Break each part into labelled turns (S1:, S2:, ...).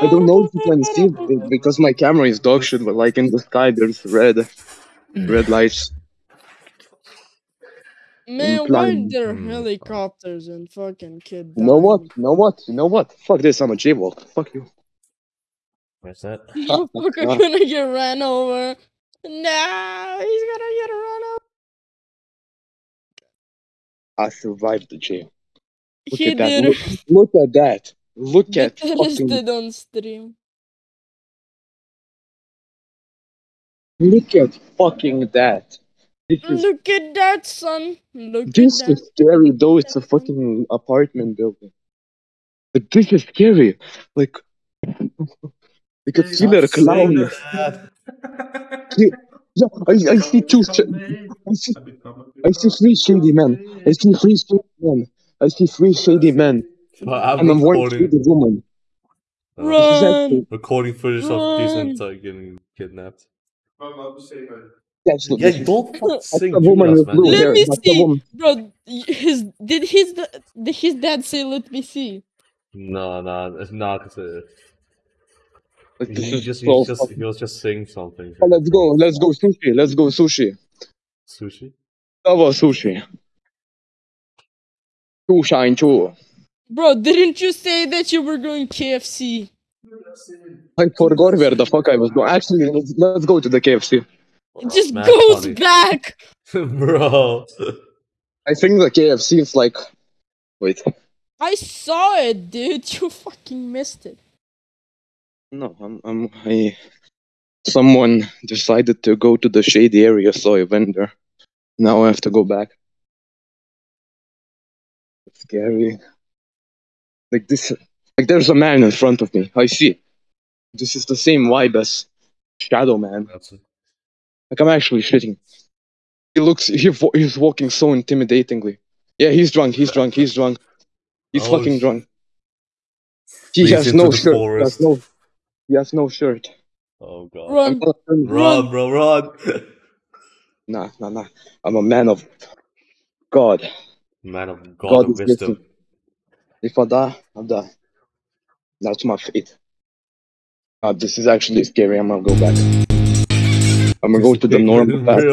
S1: I don't know if you can see it because my camera is dog shit, but like in the sky there's red, red lights.
S2: Man, why
S1: are
S2: there
S3: Hmm.
S2: helicopters and fucking kid?
S1: You know what?
S2: dying?
S1: You know what? You know what? Fuck this, I'm a jaywalk. Fuck you.
S3: Where's that?
S2: Motherfucker
S1: Ah.
S2: gonna get ran over. Nah, he's gonna get run over.
S1: I survived the jail. Look
S2: he
S1: at that. Look, look at that. Look
S2: The
S1: at
S2: terrorist
S1: fucking
S2: did on stream.
S1: look at fucking that. This is
S2: Look at that, son. Look
S1: this
S2: at that.
S1: is scary though it's a fucking apartment building. But this is scary. Like like a killer clown. Yeah, I, I see two I see I see three shady men. I see three shady men. I see three shady men.
S3: I'm
S1: And I'm one
S3: recording,
S1: shady woman.
S3: uh,
S2: Run.
S1: actually
S3: recording footage of these
S2: Run.
S3: and uh, getting kidnapped.
S1: that's
S3: Yeah,
S1: that's
S3: don't fucking sing
S1: woman
S3: Judas, man.
S2: Let
S1: hair.
S2: me
S1: That's
S2: see. Bro, his did his da- did his dad say let me see?
S3: No, no, it's not. Cause, uh,
S1: Like,
S3: he
S1: is
S3: just,
S1: so
S3: he just, he was just saying something.
S1: Oh, let's go. Let's go sushi. Let's go sushi.
S3: Sushi.
S1: Lava sushi. Two shine two.
S2: Bro, didn't you say that you were going KFC?
S1: I forgot where the fuck I was going. Actually, let's, let's go to the KFC.
S2: It just
S3: Mad
S2: goes
S3: funny.
S2: back.
S3: Bro.
S1: I think the KFC is like. Wait.
S2: I saw it, dude. You fucking missed it.
S1: No, I'm. I'm. I. Someone decided to go to the shady area, so I went there. Now I have to go back. It's scary. Like this. Like there's a man in front of me. I see. This is the same vibe as Shadow Man.
S3: That's it.
S1: Like I'm actually shitting. He looks. He vo- he's walking so intimidatingly. Yeah, he's drunk. He's drunk. He's drunk. He's
S3: Oh,
S1: fucking drunk. He has no
S3: the
S1: shirt. He
S3: forest.
S1: has no. He has no shirt.
S3: Oh god.
S1: I'm
S2: Run.
S3: Run, bro, run.
S1: Nah, nah, nah. I'm a man of God.
S3: Man of God,
S1: God
S3: of
S1: is
S3: wisdom.
S1: If I die, I die. That's my fate. Uh, this is actually scary. I'm gonna go back. I'm gonna go to the normal path.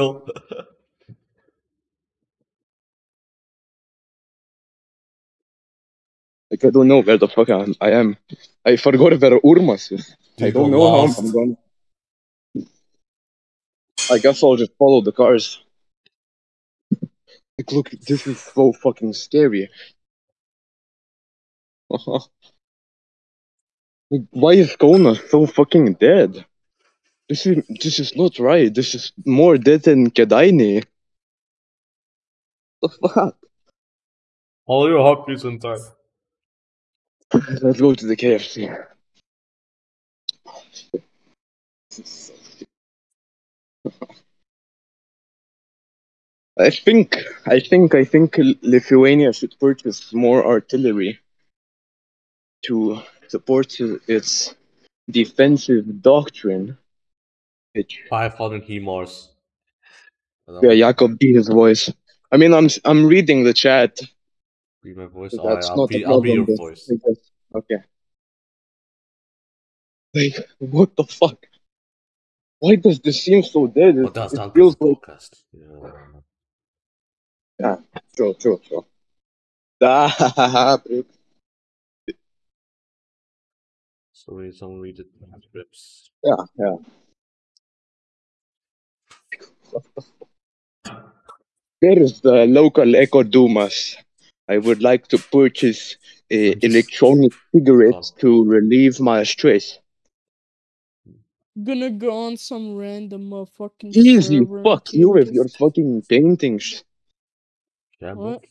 S1: Like I don't know where the fuck I am. I am. I forgot where Urmas is. I don't know how. I'm going. I guess I'll just follow the cars. Like, look, this is so fucking scary. like, why is Kona so fucking dead? This is this is not right. This is more dead than Kedaini. The fuck?
S3: All your hotkeys in time.
S1: Let's go to the KFC. I think, I think, I think Lithuania should purchase more artillery to support its defensive doctrine. Which,
S3: 500 HIMARS.
S1: yeah, Jakob be his voice. I mean, I'm I'm reading the chat.
S3: Be my voice. Alright,
S1: That's
S3: I'll
S1: not
S3: be, be your voice.
S1: Okay. Like, what the fuck? Why does this seem so dead? It, it feels like
S3: podcast. Yeah.
S1: True, true, true.
S3: So we someone read the transcripts.
S1: yeah, yeah. There is the local Eco Dumas. I would like to purchase uh, electronic cigarettes to relieve my stress.
S2: Gonna go on some random motherfucking
S1: Easy, fuck you with your fucking paintings.
S3: Yeah.
S2: What?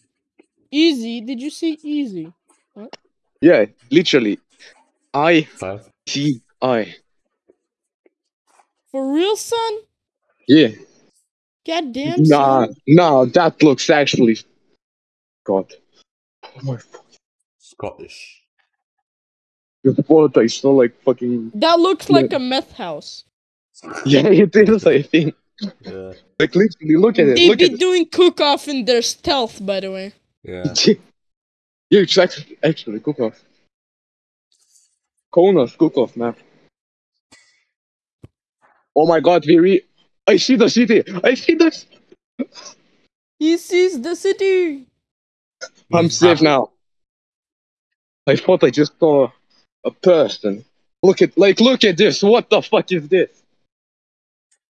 S2: Easy? Did you say easy?
S1: Yeah, literally. I
S3: Five.
S1: see I.
S2: For real, son?
S1: Yeah.
S2: God damn,
S1: Nah,
S2: son.
S1: nah, that looks actually. God. Oh my fuck.
S3: Scottish.
S1: Your fault, I saw like fucking.
S2: That looks like a meth house.
S1: Yeah, it is, I think.
S3: Yeah.
S1: Like, literally, look at it.
S2: They
S1: Look
S2: be
S1: at it.
S2: doing cook off in their stealth, by the way.
S3: Yeah.
S1: yeah, it's actually, actually, cook off. Kaunas, Kukov map. Oh my god, we re- I see the city! I see the-
S2: He sees the city.
S1: I'm safe now. I thought I just saw a person. Look at, like, look at this! What the fuck is this?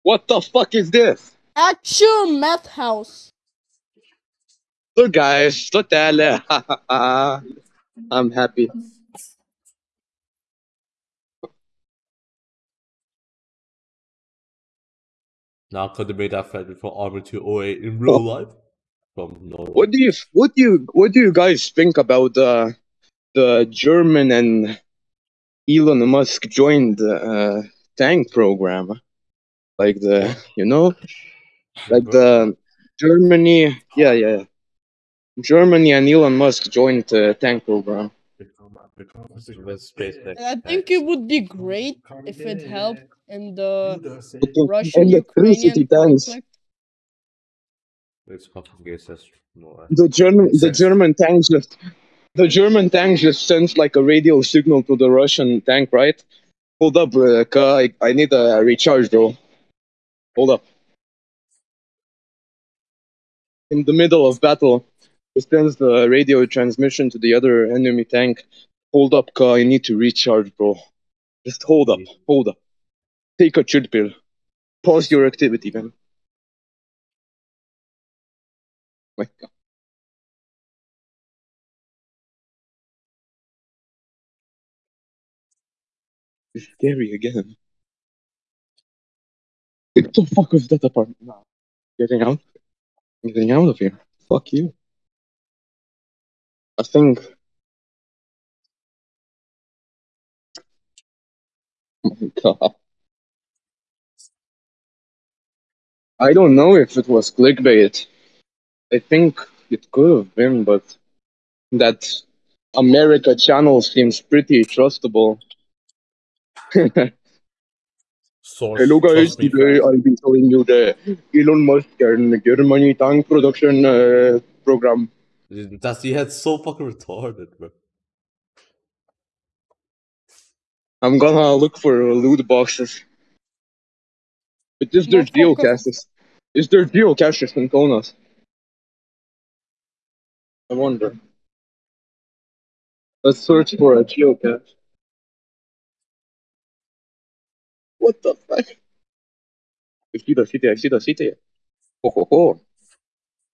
S1: What the fuck is this?
S2: Actual meth house.
S1: Look guys, totale. I'm happy.
S3: Now could have made that friend from Armor 208 in real life? From no.
S1: What do you what do you what do you guys think about uh, the German and Elon Musk joined uh, tank program? Like the you know like the Germany yeah yeah Germany and Elon Musk joined the tank program.
S3: With SpaceX.
S2: I think it would be great if it helped in the
S1: And
S2: Russian-Ukrainian
S1: electricity tanks.
S3: It's fucking gay says no.
S1: The German the German tanks just the German tank just sends like a radio signal to the Russian tank, right? Hold up, uh, I, I need a recharge, bro. Hold up. In the middle of battle, it sends the radio transmission to the other enemy tank. Hold up, car. I need to recharge, bro. Just hold up, hold up. Take a chill pill. Pause your activity, man. God. Uh, it's scary again. What the fuck was that apartment? No. Getting out? Getting out of here. Fuck you. I think. Oh my god. I don't know if it was clickbait. I think it could have been, but that America channel seems pretty trustable.
S3: Source.
S1: Hello guys, today. I'll be showing you the Elon Musk and Germany tank production uh, program.
S3: That's yeah, had so fucking retarded, bro.
S1: I'm gonna look for loot boxes. Is there geocaches? Is there geocaches in Kaunas? I wonder. Let's search for a geocache. What the fuck? I see the city, I see the city. Ho ho ho.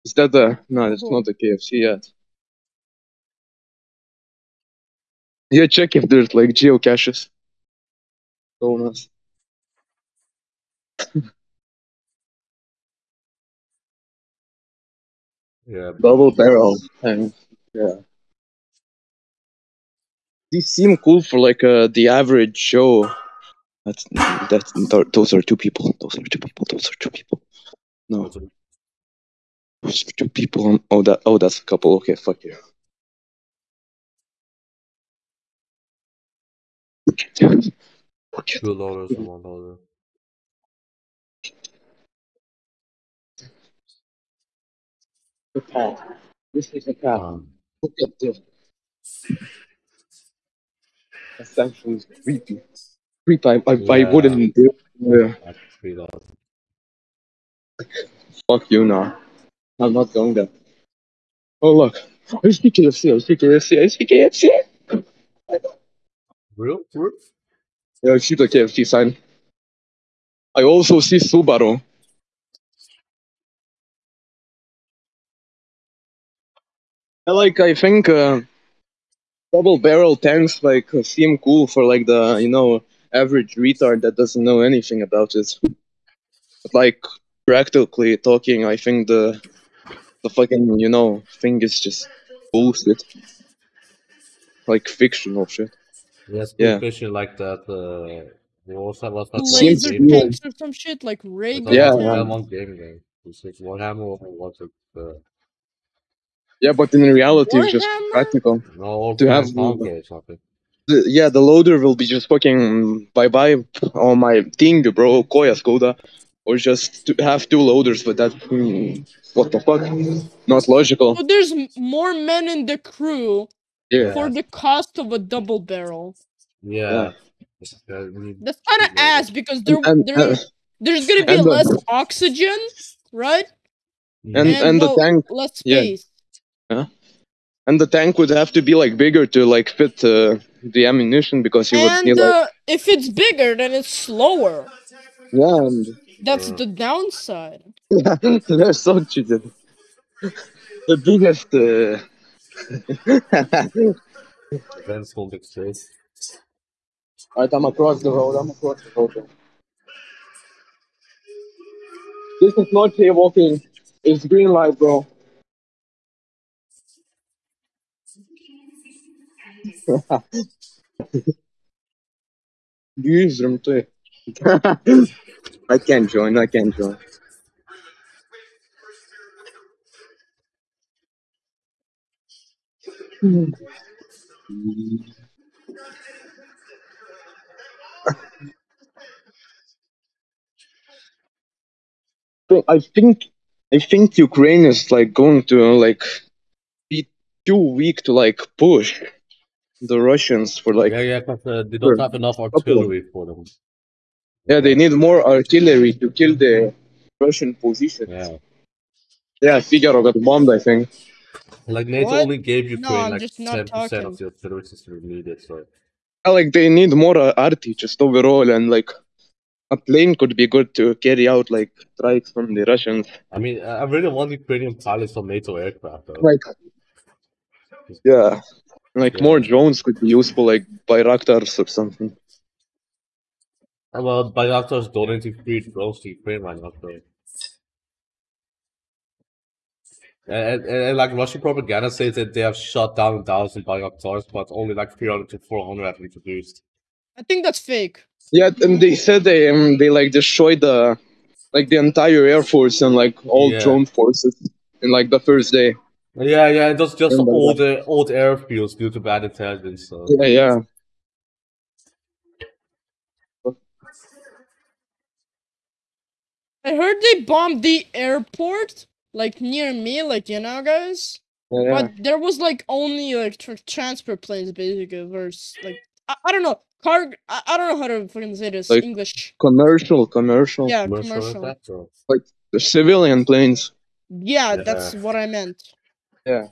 S1: Is that the. No, it's not the KFC yet. Yeah, check if there's like geocaches. Kaunas.
S3: Yeah.
S1: Double barrel tanks. Yeah. These seem cool for like uh, the average show. That's that's th- those are two people. Those are two people. Those are two people. No, those are two people. Oh, that oh, that's a couple. Okay, fuck you.
S3: Two dollars and one dollar.
S1: The path. This is a path.
S3: Um,
S1: Look at this. That's actually creepy. Creepy. I, I, I
S3: Yeah.
S1: wouldn't do. Yeah.
S3: three dollars.
S1: Fuck you now. I'm not going there. Oh look. I see KFC. I see KFC. I see KFC.
S3: Real? Real?
S1: Yeah, I see the KFC sign. I also see Subaru. Like. I think uh, double barrel tanks like uh, seem cool for like the you know average retard that doesn't know anything about it. But like practically talking, I think the the fucking you know thing is just bullshit. Like fictional shit.
S3: Yes,
S1: Yeah.
S3: fishing like that. Uh, we also have that
S2: Laser
S3: one game.
S1: cool.
S2: tanks or some shit like Ray
S3: That's
S1: Yeah, yeah.
S3: one game game. It's like Warhammer or what's? Uh,
S1: Yeah, but in reality, it's just practical.
S3: no,
S1: To have-
S3: Conquer.
S1: The, yeah, the loader will be just fucking bye bye on my thing, bro. Koya Skoda. Or just to have two loaders, but that. Hmm, what the fuck? Not logical.
S2: So there's more men in the crew
S1: Yeah.
S2: for the cost of a double barrel.
S3: Yeah. Yeah,
S2: That's kind of ass because there,
S1: and,
S2: there
S1: and,
S2: there's gonna be
S1: and the-
S2: less oxygen, right?
S1: and, and the
S2: well,
S1: tank
S2: less
S1: yeah.
S2: Space.
S1: and the tank would have to be like bigger to like fit uh, the ammunition because you would
S2: And
S1: need like
S2: uh, if it's bigger, then it's slower.
S1: yeah and
S2: That's
S3: Uh.
S2: the downside.
S1: yeah they're so cheated. The biggest uh,
S3: Events won't exist.
S1: Alright, I'm across the road. I'm across the road. This is not jaywalking. It's green light, bro. Use them too. I can't join. I can't join. I think I think Ukraine is like going to like too weak to like push the Russians for like
S3: yeah, yeah, because uh, they don't have enough artillery for them.
S1: yeah they need more artillery to kill the Russian positions.
S3: Yeah.
S1: Yeah, Figaro got bombed. I think.
S3: Like NATO
S2: What?
S3: only gave
S2: No,
S3: Ukraine
S2: I'm
S3: like
S2: just not
S3: ten percent
S2: talking.
S3: of the artillery system needed. So
S1: Yeah, like they need more uh, arty just overall, and like a plane could be good to carry out like strikes from the Russians.
S3: I mean, I I really want Ukrainian pilots on NATO aircraft though.
S1: Like yeah, like
S3: Yeah.
S1: more drones could be useful, like Bayraktars or something.
S3: Uh, Well, Bayraktars donating free drones to Ukraine right now, so. And, and, and like Russian propaganda says that they have shot down a thousand Bayraktars, but only like 300 to 400 have been produced.
S2: I think that's fake.
S1: Yeah, and they said they um, they like destroyed the like the entire air force and like all
S3: Yeah.
S1: drone forces in like the first day.
S3: Yeah, yeah, and that's just
S1: Remember that.
S3: old uh, old airfields due to bad intelligence. So.
S1: Yeah, yeah.
S2: I heard they bombed the airport, like near me, like you know, guys.
S1: yeah, yeah.
S2: But there was like only like tr- transfer planes, basically. Versus like I, I don't know, car. I, I don't know how to fucking say this
S1: Like-
S2: English.
S1: Commercial, commercial.
S2: Yeah,
S3: Commercial
S2: commercial.
S3: aircraft, or-
S1: The civilian planes.
S2: Yeah,
S3: Yeah.
S2: that's what I meant.
S1: Yeah.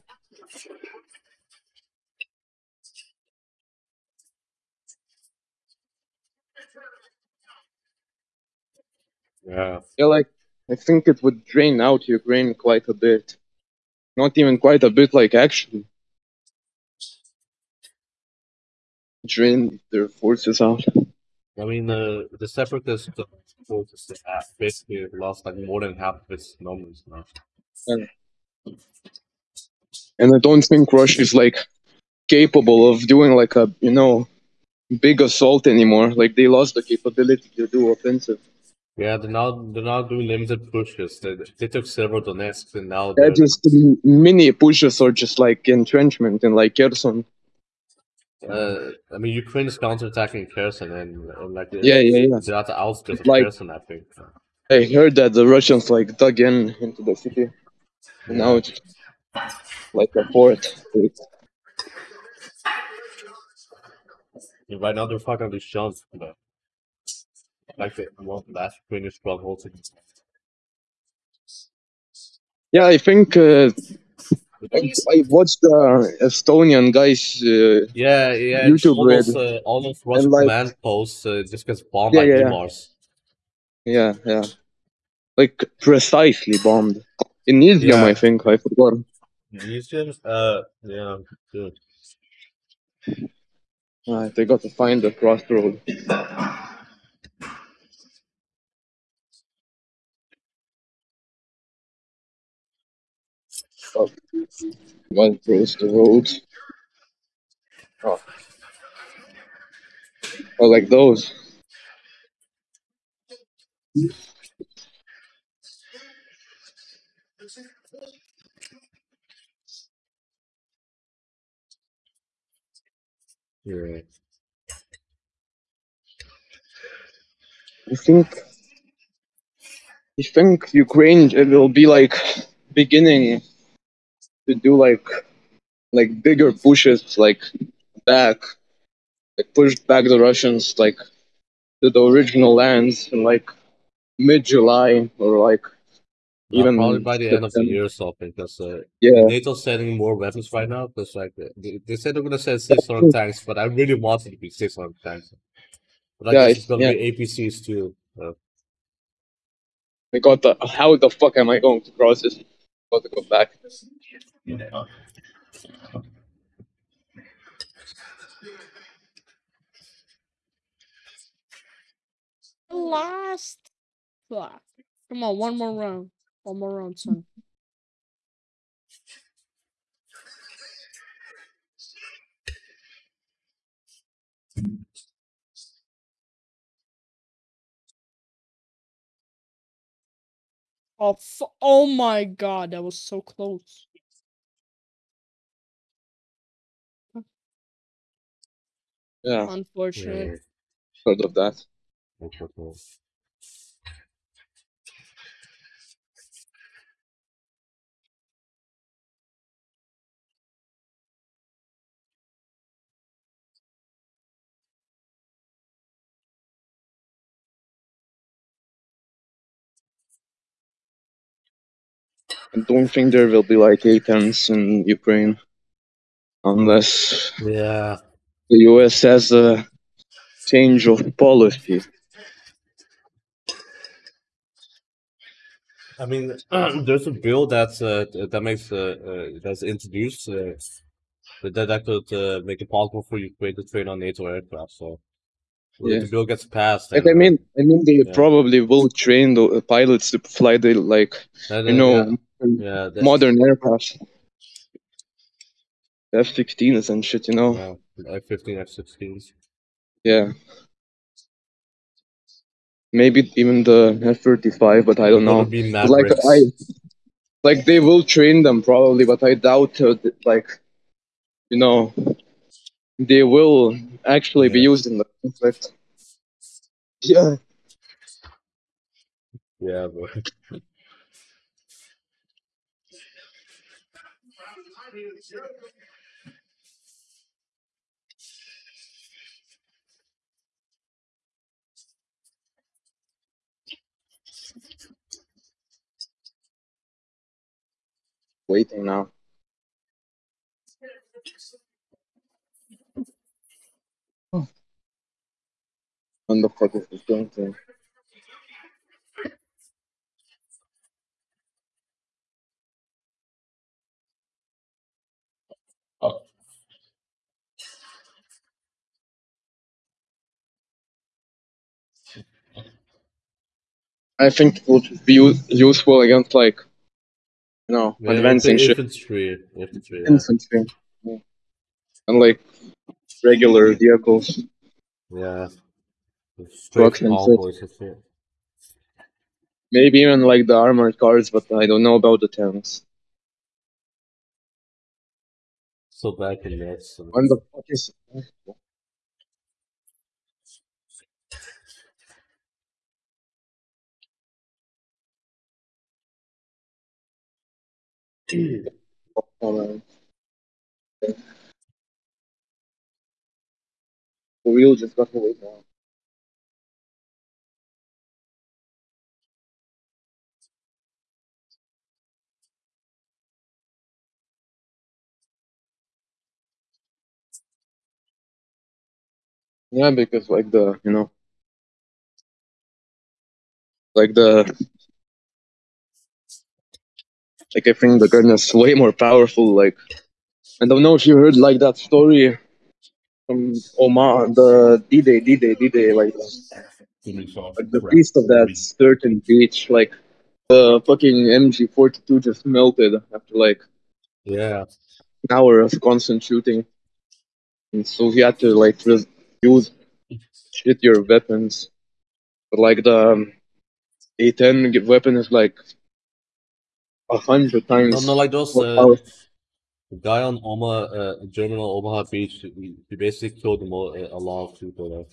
S3: Yeah.
S1: Yeah, like I think it would drain out Ukraine quite a bit. Not even quite a bit, like actually. Drain their forces out.
S3: I mean, uh, the separatist forces basically lost like more than half of its numbers now.
S1: And I don't think Russia is like capable of doing like a you know big assault anymore. Like they lost the capability to do offensive.
S3: Yeah, they're now they're now doing limited pushes. They, they took several Donetsk and now
S1: They're just mini pushes or just like entrenchment in like Kherson.
S3: Uh, I mean, Ukraine is counterattacking Kherson and, and like
S1: Yeah, yeah, yeah.
S3: they're at the outskirts of
S1: Like-
S3: Kherson, I think.
S1: I heard that the Russians like dug in into the city. And now it's like a fort.
S3: And right now they're fucking these shells, but like the one of the last Ukrainian strongholds.
S1: Yeah, I think uh, I, I watched the Estonian guys. Uh,
S3: Yeah, yeah,
S1: YouTube
S3: almost
S1: Red.
S3: uh, almost Russian
S1: like-
S3: command posts uh, just gets bombed
S1: Yeah,
S3: by
S1: yeah, yeah. Yeah, yeah, like precisely bombed in Izium,
S3: Yeah.
S1: I think. I forgot.
S3: Museums, uh, yeah, good.
S1: Alright, they got to find the crossroad. Oh, one cross the road. Oh. oh, like those.
S3: Yeah.
S1: I think. I think Ukraine it will be like beginning to do like like bigger pushes like back like pushed back the Russians like to the original lands in like mid July or like even
S3: probably by the end of the year or something, because uh,
S1: Yeah,
S3: NATO's sending more weapons right now. Because like they, they said they're gonna send 600 tanks, but I really want it to be 600 tanks. But I
S1: Yeah,
S3: guess it's gonna
S1: yeah.
S3: be APCs too. Uh,
S1: I got the how the fuck am I going to cross this? Got to go back.
S2: Last. Fuck. Come on, one more round. One more round, son. Oh, fu- oh my god, that was so close.
S1: Yeah,
S2: Unfortunate.
S1: heard of that. I don't think there will be like A-10s in Ukraine unless
S3: Yeah.
S1: the US has a change of policy.
S3: I mean, there's a bill that's uh, that makes uh, uh, that's introduced uh, that that could uh, make it possible for Ukraine to train on NATO aircraft. So
S1: Yeah.
S3: if the bill gets passed,
S1: Like I mean, I mean they
S3: Yeah.
S1: probably will train the pilots to fly the like you know
S3: yeah, yeah,
S1: modern aircraft. F-16s and shit, you know.
S3: yeah, F-15, F-16s.
S1: Yeah. Maybe even the F-35, but I don't know. Like I, like they will train them probably, but I doubt uh, like, you know, they will actually be used in the conflict. Yeah.
S3: Yeah, bro.
S1: Waiting now. Oh. When the fuck is this going to? I think it would be useful against like, you know,
S3: Yeah,
S1: advancing
S3: infantry, infantry. Yeah.
S1: infantry, Yeah. and like regular vehicles.
S3: yeah.
S1: Trucks and shit.
S3: convoys and shit.
S1: Maybe even like the armored cars, but I don't know about the tanks.
S3: So back in that.
S1: Oh, man. The wheel just got away now. Yeah, because like the you know, like the like I think the gun is way more powerful. Like I don't know if you heard like that story from Omaha, the D-Day, D-Day, D-Day, like like the beast of that certain beach, like the fucking MG42 just melted after like
S3: Yeah.
S1: an hour of constant shooting, and so he had to like use your weapons. But like the um, A10 weapon is like a hundred times
S3: no, like those. Uh, the guy on Omaha, uh, German on Omaha Beach, he, he basically killed them all, a lot of people.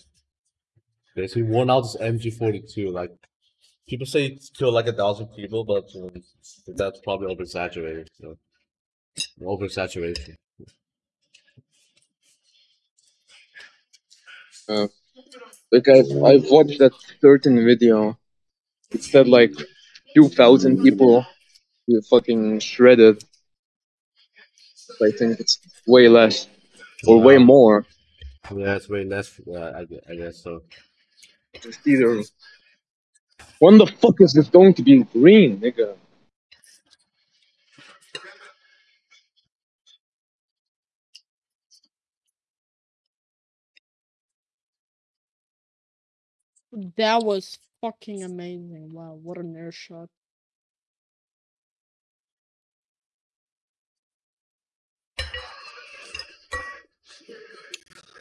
S3: Basically worn out his MG42. Like, people say he killed like a thousand people, but uh, that's probably over exaggerated. So. Over exaggeration.
S1: Like I've I've watched that certain video. It said like two thousand people you fucking shredded. I think it's way less or way
S3: Wow.
S1: more.
S3: Yeah, it's way less. Uh, I, gue- I guess so.
S1: Just either. When the fuck is this going to be green, nigga?
S2: That was fucking amazing. Wow, what an air shot.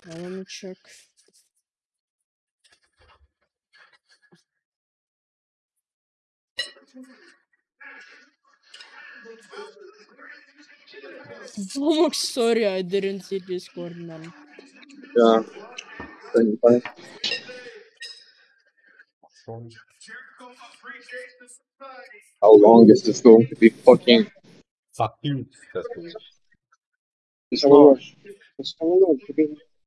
S2: Now let me check. Sorry, I didn't see Discord, man.
S1: Yeah. How long is this going to be fucking?
S3: Fuck you.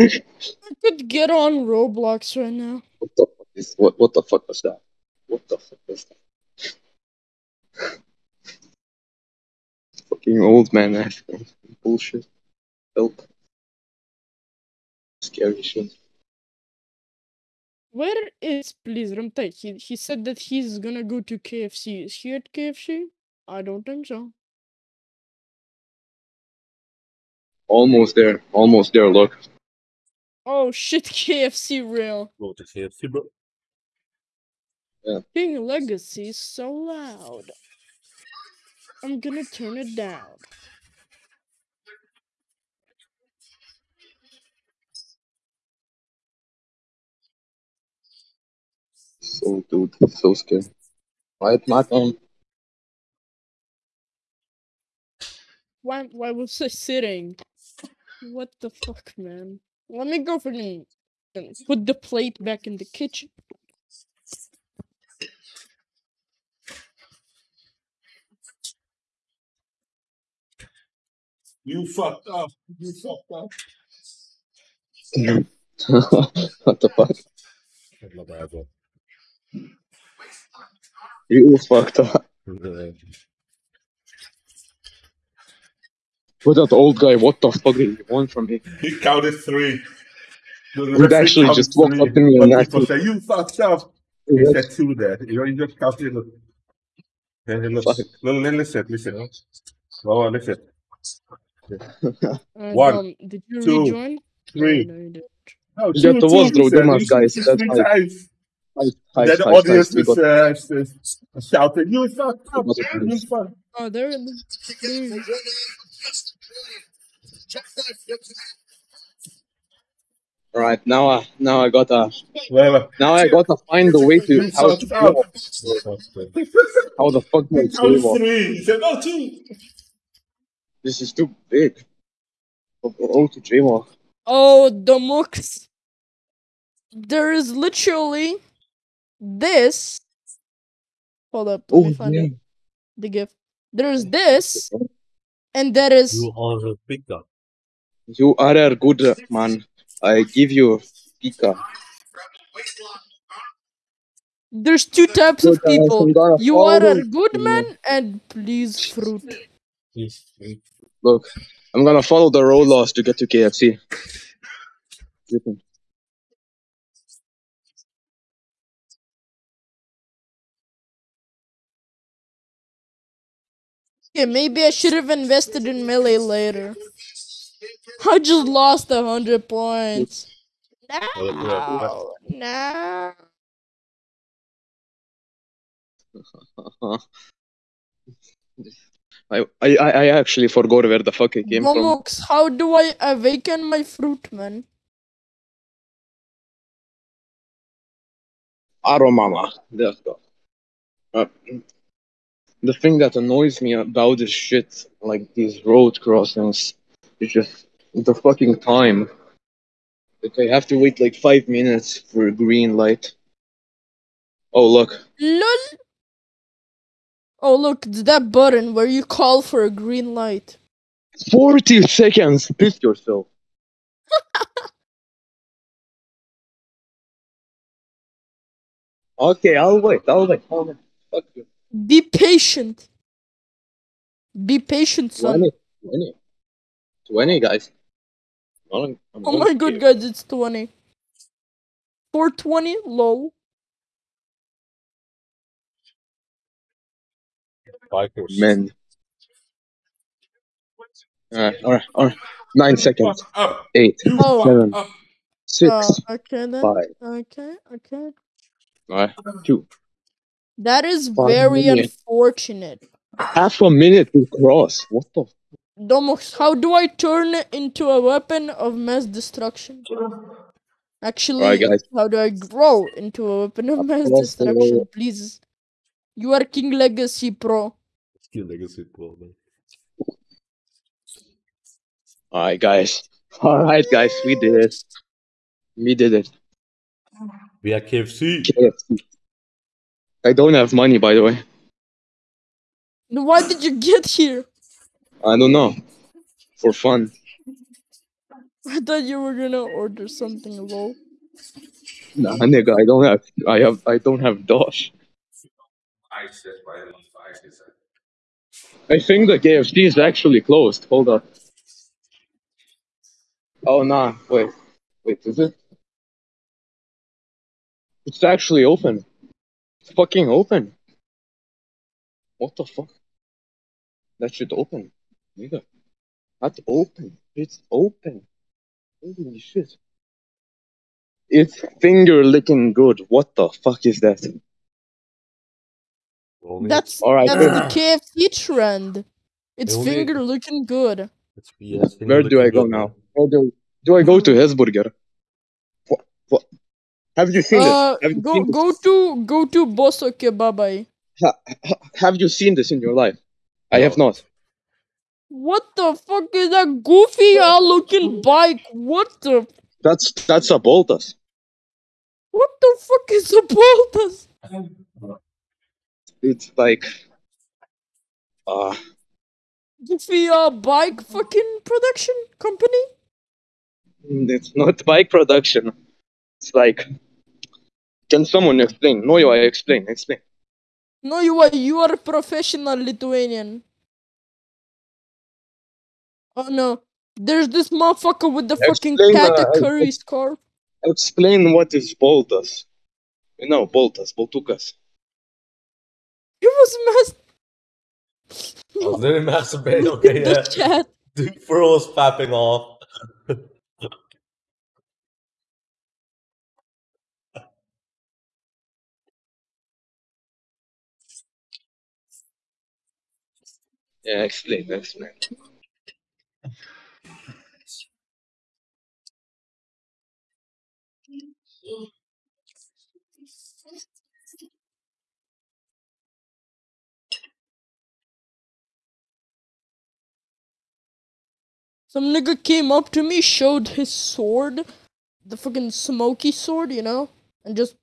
S2: I could get on Roblox right now.
S1: What the fuck is what? What the fuck was that? What the fuck was that? Fucking old man asking bullshit. Help. Scary shit.
S2: Where is please Ramtai? He he said that he's gonna go to KFC. Is he at KFC? I don't think so.
S1: Almost there. Almost there. Look.
S2: Oh shit, KFC real.
S3: Go to KFC, bro. Yeah.
S2: King Legacy is so loud. I'm gonna turn it down.
S1: So dude, so scary. Right, my phone.
S2: Why why was I sitting? What the fuck, man? Let me go for the and put the plate back in the kitchen.
S3: You fucked up. You fucked up.
S1: what the fuck?
S3: Not bad.
S1: You fucked up.
S3: Uh,
S1: But that old guy, what the fuck did he want from me?
S4: He counted three. The
S1: He'd actually just walked
S4: three,
S1: up to me and
S4: people
S1: actually-
S4: say, you fucked up. He said two there. You know, he just counted. Look. Hey, hey, look.
S1: Fuck.
S4: No, no, listen, listen. Oh, listen.
S2: And,
S4: One,
S2: um, did you
S4: two,
S2: rejoin?
S4: Three.
S2: No, no, you didn't.
S4: No,
S1: Yeah,
S4: two,
S1: there
S4: two,
S1: was
S4: he
S1: no
S4: said.
S1: Dumas,
S4: He
S1: guys. That's
S4: three times.
S1: Hi,
S4: then the audience
S1: we
S4: is, uh, is, is shouting, you fucked up.
S1: What's it
S4: You fucked
S2: Oh, there it is. Please.
S1: All right, now I now I gotta
S4: Well,
S1: now I gotta find a way to
S4: you
S1: how to
S4: fucked
S1: how the fuck do I
S4: He
S1: jaywalk?
S4: three. He two.
S1: This is too big. Oh, oh, to jaywalk.
S2: Oh, the mooks. There is literally this. Hold up, let
S1: Oh
S2: me find
S1: yeah.
S2: it. The gift. There's mm. this, and there is.
S3: you are a big guy.
S1: You are a good man. I give you pika.
S2: There's two types of people. You are a good man, and please fruit.
S3: He's
S1: Look, I'm gonna follow the road laws to get to KFC.
S2: Yeah, maybe I should have invested in melee later. I just lost a hundred points. No, no.
S1: I, I I actually forgot where the fuck I came from.
S2: Momox, how do I awaken my fruit, man?
S1: Aromama. Let's go. Uh, the thing that annoys me about this shit, like these road crossings, is just the fucking time. Like I have to wait like five minutes for a green light. Oh look,
S2: LOL. Oh look, it's that button where you call for a green light.
S1: forty seconds. Piss yourself. okay, I'll wait. I'll wait. I'll wait. Fuck you.
S2: Be patient. Be patient, son.
S1: 20, 20. 20 guys. I'm, I'm
S2: Oh my god, guys, it's 20. 420? Lol.
S3: Bikers.
S1: Men. Alright, alright, alright. Nine seconds.
S4: Up,
S1: Eight,
S2: Oh.
S1: seven, six,
S2: Uh, okay then.
S1: five.
S2: Okay, okay.
S1: Alright, two.
S2: That is
S1: Five
S2: very
S1: minutes.
S2: unfortunate.
S1: Half a minute to cross. What the?
S2: Domox, how do I turn it into a weapon of mass destruction? Actually,
S1: Alright, guys.
S2: how do I grow into a weapon of mass
S1: Across the
S2: destruction? Please. You are King Legacy Pro.
S3: King legacy Pro, man.
S1: Alright, guys. Alright, guys. We did it. We did it.
S3: We are KFC.
S1: KFC. I don't have money, by the way.
S2: Then Why did you get here?
S1: I don't know. For fun.
S2: I thought you were gonna order something low.
S1: Nah, nigga. I don't have. I have. I don't have Dosh. I think the KFC is actually closed. Hold up. Oh nah. Wait. Wait. Is it? It's actually open. It's fucking open. What the fuck? That should open. Nigga. That's open. It's open. Holy shit. It's finger licking good. What the fuck is that?
S3: Only
S2: That's
S1: Alright,
S2: that's
S1: good.
S2: the KFC trend. It's
S3: Only-
S2: finger looking good.
S3: It's BS. Finger
S1: Where do I go
S3: good,
S1: now? Where do, do I go to Hesburger? What, what? Have you seen
S2: Uh,
S1: this? Have you,
S2: go
S1: seen this?
S2: go to go to Bosso Kebabai.
S1: Ha- have you seen this in your life? I have not.
S2: What the fuck is that goofy ass looking bike? What the
S1: That's that's a Boltas.
S2: what the fuck is a Boltas?
S1: It's like uh
S2: Goofy uh bike fucking production company?
S1: it's not bike production. It's like can someone explain? No, you I explain, explain.
S2: No, you are you are a professional Lithuanian. Oh no, there's this motherfucker with the fucking
S1: Explain, uh,
S2: category scarf.
S1: Explain what is Boltas. You know, Boltas, Boltukas.
S2: He was messed.
S3: I was literally masturbating. Okay,
S2: the
S3: yeah.
S2: chat.
S3: Dude, Furl was fapping off.
S1: Yeah, explain, explain.
S2: Some nigga came up to me, showed his sword, the fucking smoky sword, you know, and just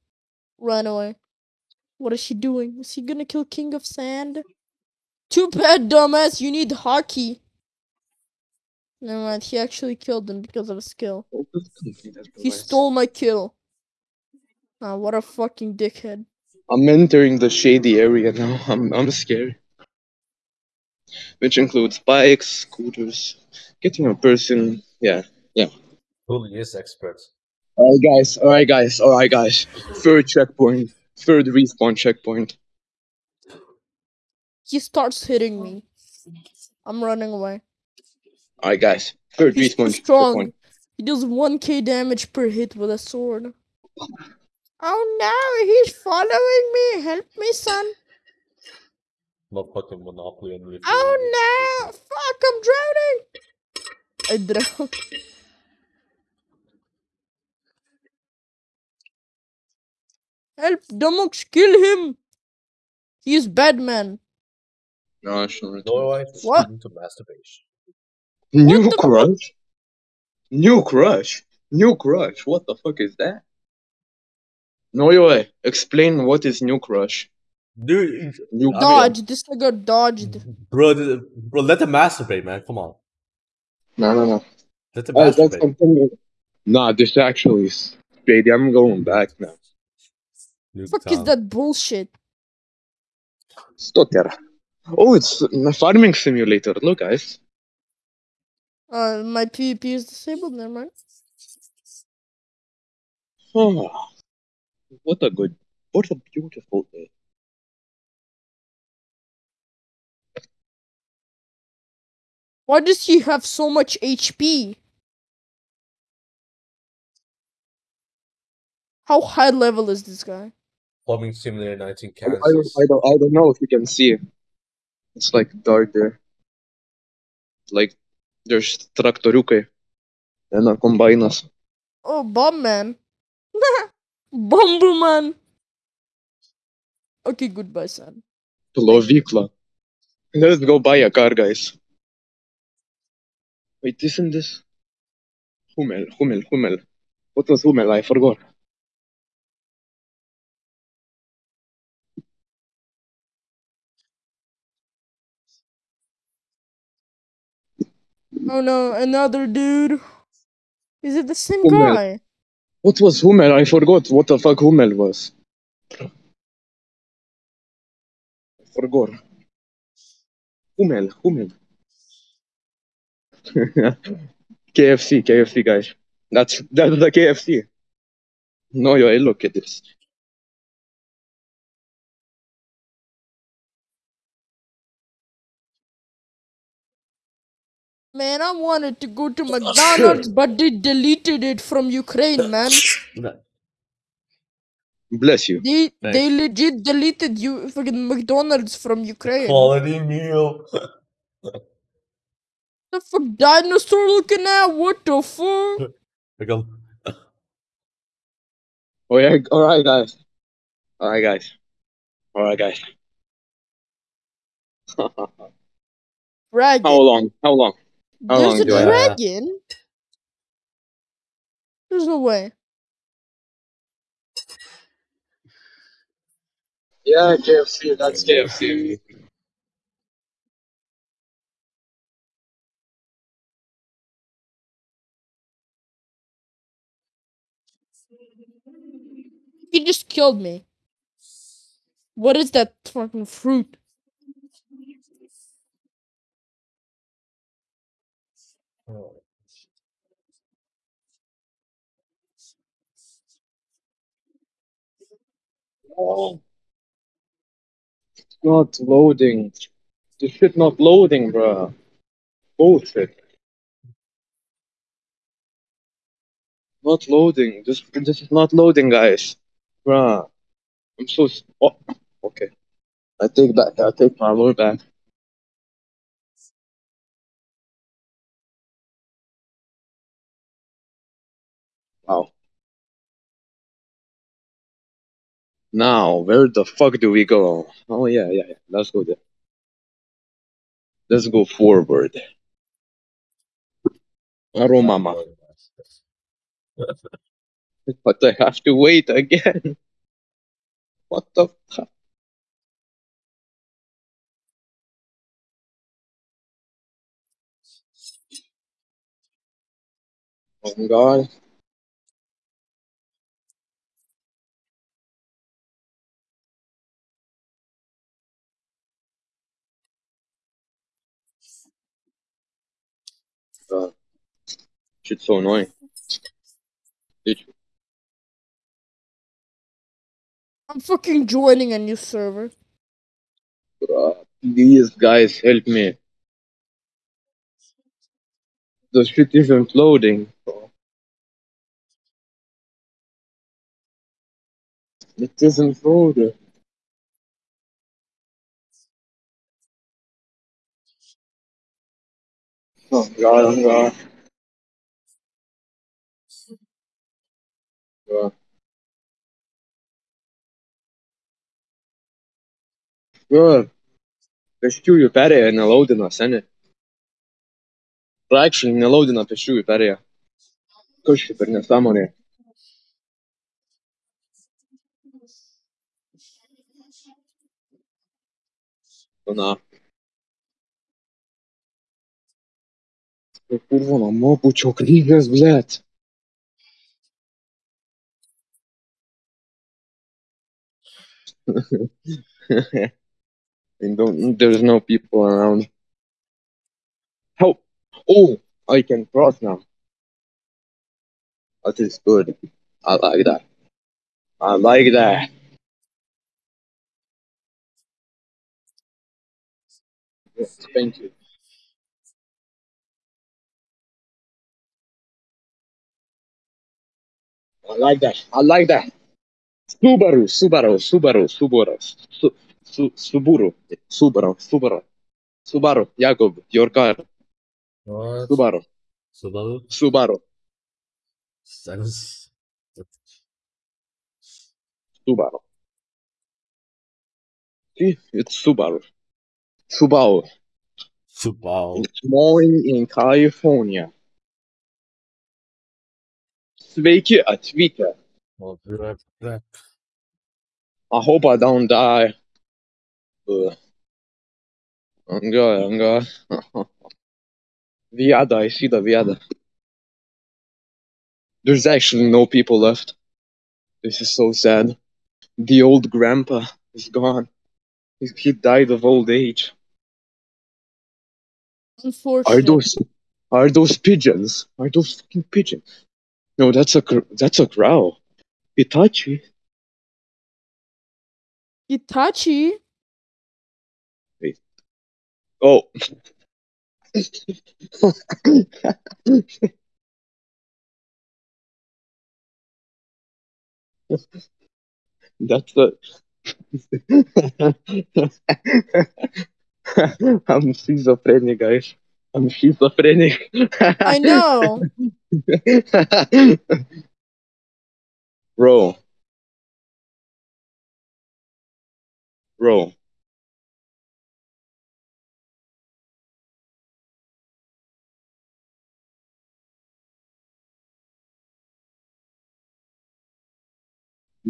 S2: ran away. What is he doing? Is he gonna kill King of Sand? Too bad, dumbass. You need hockey. Never mind. He actually killed him because of a skill. He stole my kill. Ah, what a fucking dickhead.
S1: I'm entering the shady area now. I'm I'm scared. Which includes bikes, scooters, getting a person. Yeah.
S3: Fully is expert.
S1: Alright guys, alright guys, alright guys. Third checkpoint. Third respawn checkpoint.
S2: He starts hitting me. I'm running away.
S1: Alright guys. Third
S2: He's too
S1: respawn
S2: strong. He does 1k damage per hit with a sword. Oh no, he's following me. Help me, son.
S3: Motherfucking Monopoly and Leaf.
S2: Oh no! Fuck, I'm drowning! I drowned. Help, Dumux, kill him! He's is bad man.
S1: No, I shouldn't.
S3: No wife is
S2: What?
S3: to masturbation.
S1: New
S2: What the fuck?
S1: crush? New crush? New crush? What the fuck is that? No way. Eh, explain what is new crush.
S3: Dude,
S1: New
S3: I mean-
S2: Dodge, this nigga dodged.
S3: bro, bro, let them masturbate, man. Come on.
S1: No, no, no.
S3: Let them oh,
S1: Alright, let's
S3: masturbate.
S1: Nah, this actually is shady. I'm going back now.
S3: Nuke
S2: Fuck is that bullshit?
S1: Stoker. Oh, it's a farming simulator. Look, guys.
S2: Uh, my PvP is disabled, never mind.
S1: Oh, what a good, what a beautiful day.
S2: Why does he have so much HP? How high level is this guy?
S3: Plumbing Simulator 19
S1: I don't, I, don't, I don't know if you can see. It's like dark there. Like, there's traktoriukai and a combiners.
S2: Oh, bomb man. Bumble man. Okay, goodbye, son.
S1: Plovykla. Let's go buy a car, guys. Wait, isn't this? Hummel, Hummel, Hummel. What was Hummel? I forgot.
S2: Oh no, another dude. Is it the same
S1: man.
S2: guy?
S1: What was Hummel? I forgot what the fuck Hummel was. I forgot. Hummel, Hummel. KFC, KFC, guys. That's that's the KFC. No, yo, look at this.
S2: Man, I wanted to go to McDonald's, but they deleted it from Ukraine, man.
S1: Bless you.
S2: They
S3: Thanks.
S2: they legit deleted you fucking McDonald's from Ukraine.
S3: Quality meal.
S2: The fuck dinosaur looking at? What the fuck?
S3: Like a,
S1: Oh yeah, all right, guys. All right, guys. All right, guys. How long? How long? How
S2: There's
S1: long
S2: a
S1: do I
S3: have?
S2: dragon? There's no way.
S1: Yeah, KFC. That's KFC.
S2: He just killed me. What is that fucking fruit?
S1: Oh. It's not loading. This shit not loading, bruh. Bullshit. Not loading. This this is not loading, guys. Bruh. I'm so. Oh, okay. I take back. I take my word back. Wow. Now, where the fuck do we go? Oh yeah, yeah, yeah. Let's go there. Let's go forward. Arrow mama. But I have to wait again. What the fuck? Oh my god. God. Shit's so annoying.
S2: I'm fucking joining a new server.
S1: Bruh, please, guys, help me. The shit isn't loading. Bro. It isn't loading. Anga, Anga. Jo, pėsčiųjų perėja nelaudino, seniai. Prakščiai nelaudino pėsčiųjų perėja. Kažkaip per nesąmonė. Na. Knygęs, blėt. And don't, there's no people around. Help! Oh, I can cross now. That is good. I like that. I like that. Yes, thank you. I like that. I like that. Subaru, Subaru, Subaru, Subaru, Su, Su, Subaru, Subaru, Subaru, Subaru, Jakob, your car,
S3: What?
S1: Subaru,
S3: Subaru?
S1: Subaru. Subaru. See, it's Subaru. Subaru.
S3: Subaru.
S1: It's snowing in California. Sveiki atvykę.
S3: I'll be.
S1: I hope I don't die. Ugh. I'm good, I'm good. Viada, I see the Viada. There's actually no people left. This is so sad. The old grandpa is gone. He, he died of old age. Are those are those pigeons? Are those fucking pigeons? No, that's a that's a crow. Itachi.
S2: Itachi?
S1: Oh. That's the. I'm schizophrenic, guys. I'm schizophrenic.
S2: I know.
S1: Bro. Bro.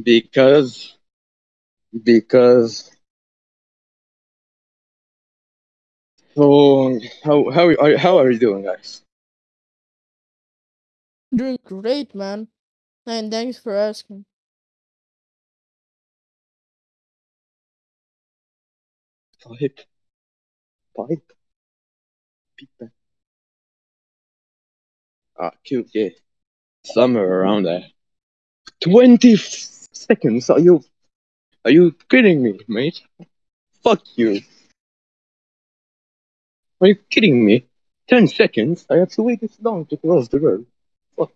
S1: Because. Because. So how how are how are you doing, guys?
S2: Doing great, man. And thanks for asking.
S1: Pipe. Pipe. Pipe. Ah, cute, yeah. Somewhere around there. 20 seconds? Are you. Are you kidding me, mate? Fuck you. Are you kidding me? 10 seconds? I have to wait this long to cross the road. Fuck.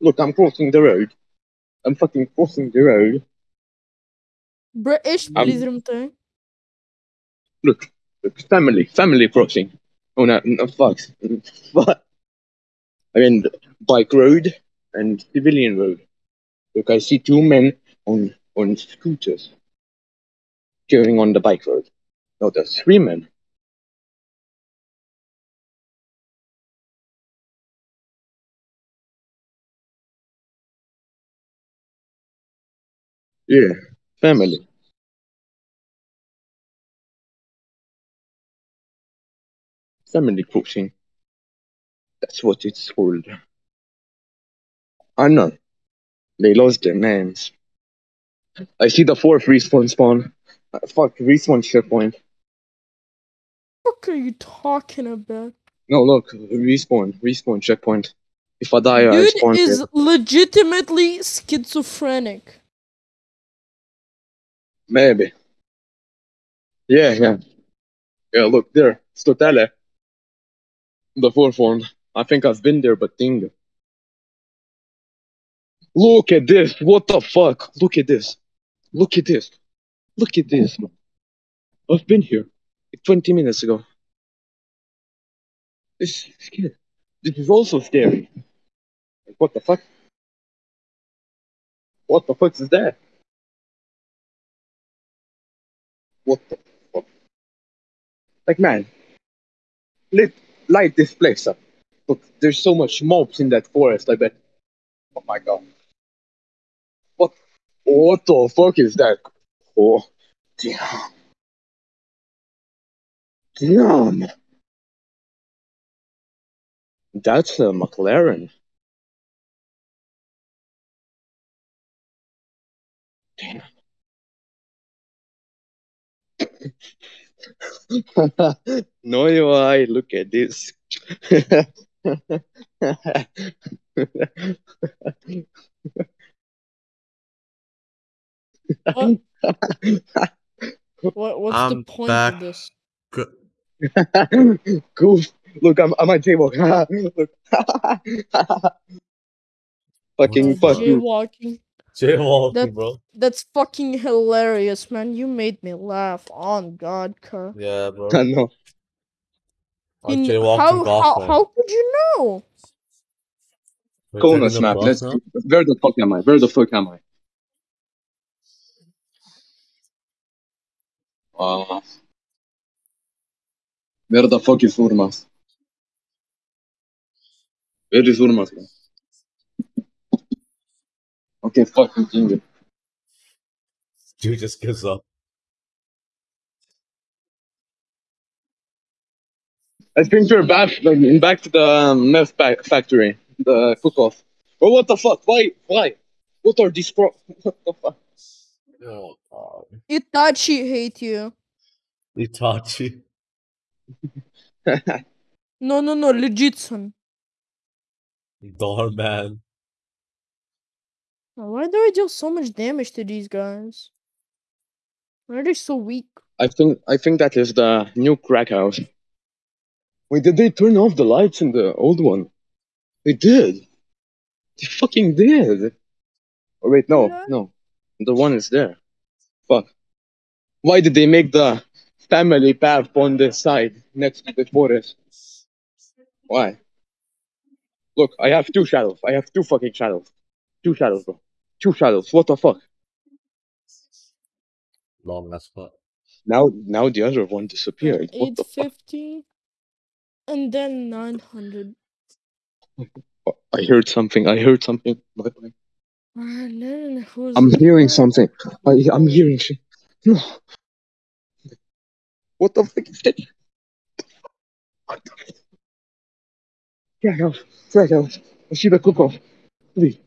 S1: Look, I'm crossing the road. I'm fucking crossing the road.
S2: British te.
S1: Look, look, family, family crossing. Oh no, no fuck. Fuck. I mean, bike road and civilian road. Look, I see two men on on scooters going on the bike road. No, there's three men. Yeah, family. Family crossing. That's what it's called. I know. They lost their names. I see the fourth respawn spawn. Uh, fuck, respawn checkpoint.
S2: What are you talking about?
S1: No, look, respawn, respawn checkpoint. If I die, I
S2: Dude is
S1: here.
S2: legitimately schizophrenic.
S1: Maybe. Yeah, yeah. Yeah, look, there. Stotele. The fourth one. I think I've been there, but ding. Look at this. What the fuck? Look at this. Look at this. Look at this. I've been here like 20 minutes ago. This is scary. This is also scary. Like, what the fuck? What the fuck is that? What the fuck? Like, man, let light this place up. Look, there's so much mobs in that forest. I bet. Oh my god. What? What the fuck is that? Oh, damn. Damn. That's a McLaren. Damn. no, you I look at this.
S2: What? What? What's
S3: I'm
S2: the point
S3: back.
S2: of this?
S3: Good.
S1: Goof. Look, I'm, I'm at jaywalk. Look. Fucking
S3: the
S1: fuck
S3: fuck?
S1: you.
S2: Jaywalking.
S3: Jaywalking,
S2: That-
S3: bro.
S2: That's fucking hilarious, man. You made me laugh. On God, car.
S3: Yeah, bro.
S1: I know.
S3: I
S2: In-
S3: jaywalked
S2: how,
S3: in golf
S2: how, how could you know?
S3: We're
S1: Kona
S3: taking the
S1: snap. Let's.
S3: now?
S1: Where the fuck am I? Where the fuck am I? Uh, where the fuck is Urmas? Where is Urmas? Okay, fuck continue.
S3: Dude just gives up.
S1: I think we're back, like, back to the um, meth fa- factory, the cook-off. Oh, what the fuck? Why? Why? What are these pro? What the fuck?
S3: Oh, God.
S2: Itachi hate you.
S3: Itachi.
S2: No, no, no. Legit, son.
S3: Doorman.
S2: Why do I deal so much damage to these guys? Why are they so weak?
S1: I think I think that is the new crack house. Wait, did they turn off the lights in the old one? They did. They fucking did. Oh wait, no,
S2: Yeah.
S1: no, the one is there. Fuck. Why did they make the family path on this side next to the forest? Why? Look, I have two shadows. I have two fucking shadows. Two shadows, bro. Two shadows. What the fuck?
S3: Long as fuck.
S1: Now, now the other one disappeared. What the fuck?
S2: fifty, and then nine hundred.
S1: Oh, I heard something. I heard something. Bye bye.
S2: And then who's
S1: I'm hearing something. I, I'm hearing shit. No. What the fuck is that? What the fuck? Drag out. Drag out. I see the cook off. Please.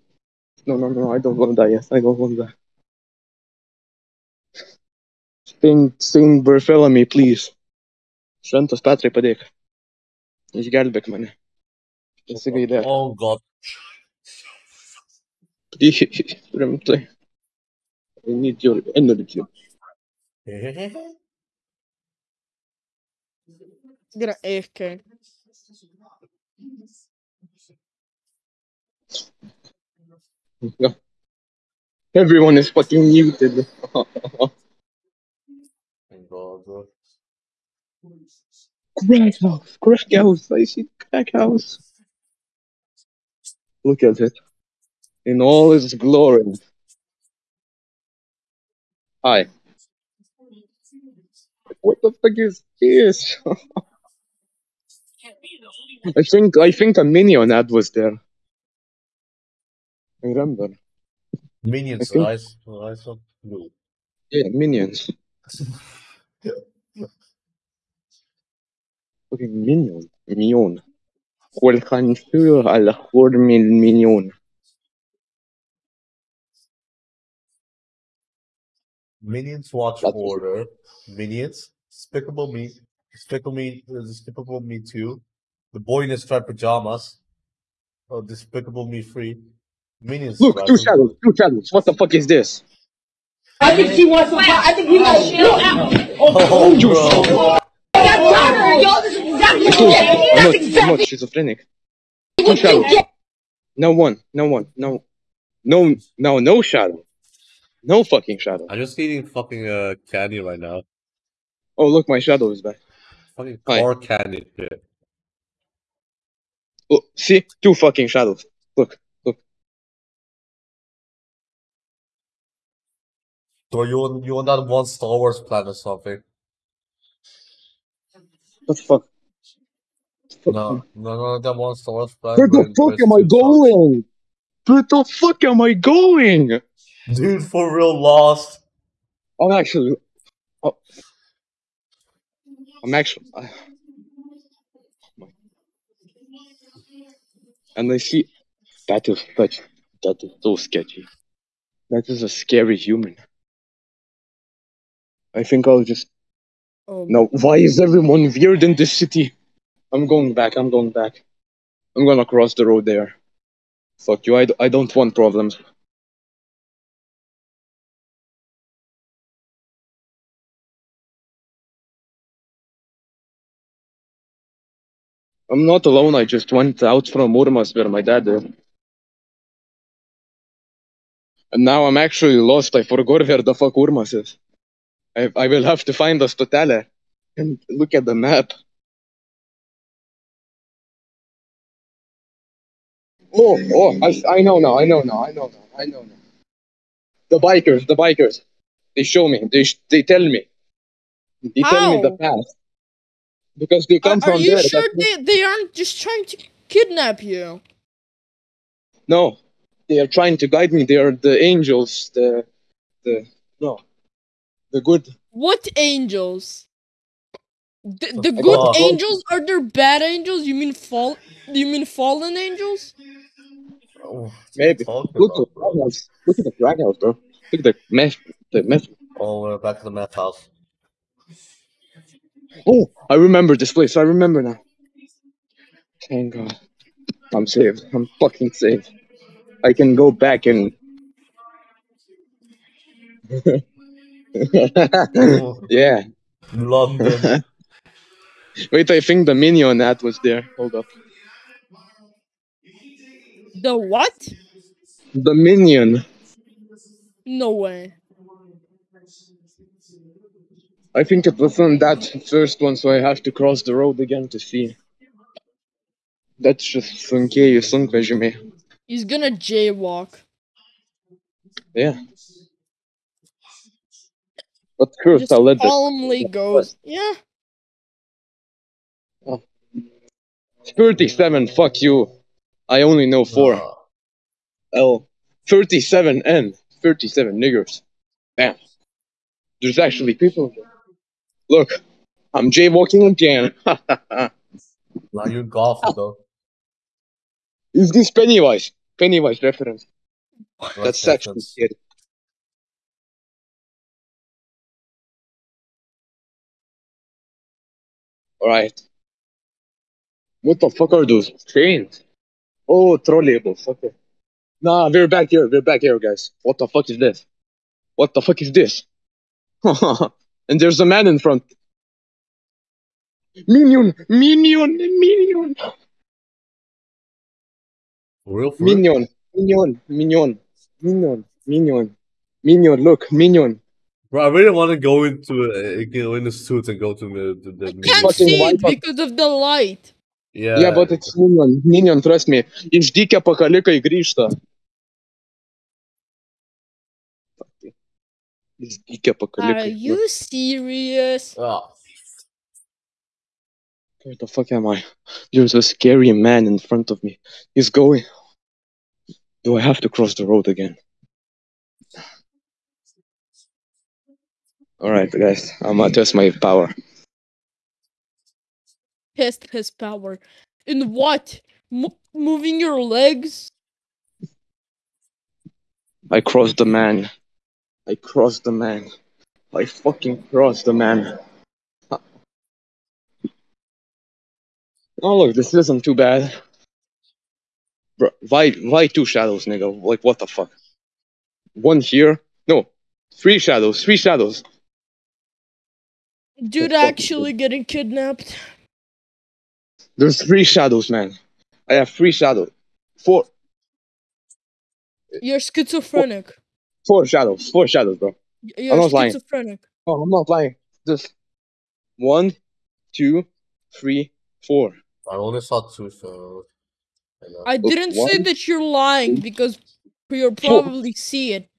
S1: No, no, no. I don't want to die yet. I don't want to die. Saint, Saint Bartholomew, please. Šventas Petrai padėk. Išgelbėk mane. Pasigailėk.
S3: Oh, God.
S1: Please, rimtai. I need your energy.
S2: Gonna AFK.
S1: Yeah. Everyone is fucking muted.
S3: Thank God, bro.
S1: Crack house, crack house, I see crack house. Look at it. In all its glory. Hi. What the fuck is this? I think I think a minion ad was there. I remember.
S3: Minions,
S1: I think-
S3: eyes, eyes of blue.
S1: Yeah, minions. fucking million. Million. Cuelganchillo a la mejor mil millón.
S3: Minions Watch
S1: That's
S3: Order, Minions, Despicable Me, Despicable Me, uh, Despicable Me 2, The Boy in His Striped Pajamas, oh, Despicable Me 3, Minions.
S1: Look, Two Shadows, Two Shadows, what the fuck is this?
S5: I think she wants to. I think he got
S3: shit out.
S5: Oh, oh, oh, exactly
S1: I told you, I'm not, I'm not schizophrenic. Two shadows. No one, no one, no, no, no, no shadow. No fucking shadow.
S3: I'm just eating fucking uh candy right now.
S1: Oh, look, my shadow is back.
S3: Fucking
S1: Hi.
S3: core candy shit.
S1: Look, see? Two fucking shadows. Look, look.
S3: Bro, you on you on that one Star Wars planet or something?
S1: What the fuck?
S3: No, no, no, that one Star Wars planet.
S1: Where the
S3: where-
S1: fuck am I
S3: it's two
S1: going? Where the fuck am I going?
S3: Dude, for real lost.
S1: I'm actually. Oh, I'm actually. I- and I see. That is such. That is so sketchy. That is a scary human. I think I'll just.
S2: Oh,
S1: No, why is everyone weird in this city? I'm going back, I'm going back. I'm gonna cross the road there. Fuck you, I, d- I don't want problems. I'm not alone, I just went out from Urmas where my dad is. And now I'm actually lost, I forgot where the fuck Urmas is. I, I will have to find the Stotale and look at the map. Oh, oh, I, I know now, I know now, I know now, I know now. The bikers, the bikers. They show me, they, sh- they tell me. They tell me the
S2: How?
S1: path. Because they
S2: Are,
S1: come
S2: are
S1: from
S2: you
S1: there.
S2: sure they, they aren't just trying to kidnap you?
S1: No, they are trying to guide me. They are the angels, the, the, no, the good.
S2: What angels? The, the good
S3: Oh.
S2: angels are there bad angels? You mean fall? You mean fallen angels?
S3: Oh,
S1: Maybe. Look at, the house. Look at the drag house, bro. Look at the meth, the meth.
S3: Oh, we're back to the meth house.
S1: Oh, I remember this place. I remember now. Thank God. I'm saved. I'm fucking saved. I can go back and.
S3: Oh,
S1: yeah.
S3: London.
S1: Wait, I think the minion ad was there. Hold up.
S2: The what?
S1: The minion.
S2: No way.
S1: I think it was on that first one, so I have to cross the road again to see. That's just sunkieji sunkvežimiai.
S2: He's gonna jaywalk.
S1: Yeah. But first, I'll let
S2: calmly goes. Yeah.
S1: 37. Fuck you. I only know four.
S3: Uh,
S1: L. 37 N. 37 niggers. Damn. There's actually people. here. Look, I'm jaywalking again.
S3: now you golfing though.
S1: Is this Pennywise? Pennywise reference. That's actually
S3: Reference.
S1: scary. Alright. What the fuck are those trains? Oh, trolleybus. Okay. Nah, we're back here. We're back here, guys. What the fuck is this? What the fuck is this? and there's a man in front. Minion! Minion! Minion!
S3: For real, for real?
S1: Minion! Minion! Minion! Minion! Minion! Minion! Look, Minion!
S3: Bro, I really want to go into uh, go in the suits and go to the the, the
S2: I can't see it because of the light.
S3: Yeah,
S1: Yeah, but it's Minion. Minion, trust me. Išdykę pakalikai grįžta. Išdykę
S2: Are you serious?
S3: Ah,
S1: Where the fuck am I? There's a scary man in front of me. He's going. Do I have to cross the road again? Alright, guys. I'm gonna test my power.
S2: Test his power. In what? Mo- moving your legs?
S1: I crossed the man. I crossed the man. I fucking crossed the man. Oh look, this isn't too bad. Bro, why why two shadows, nigga? Like what the fuck? One here? No. Three shadows, three shadows.
S2: Dude
S1: oh, fuck
S2: actually getting kidnapped.
S1: There's three shadows, man. I have three shadows. Four,
S2: You're schizophrenic.
S1: four shadows. Four shadows, bro.
S2: You're
S1: not lying. Oh, I'm not lying. Just one, two, three, four.
S3: I only saw two so. I.
S2: I didn't say that you're lying because you'll
S1: Four.
S2: probably see it.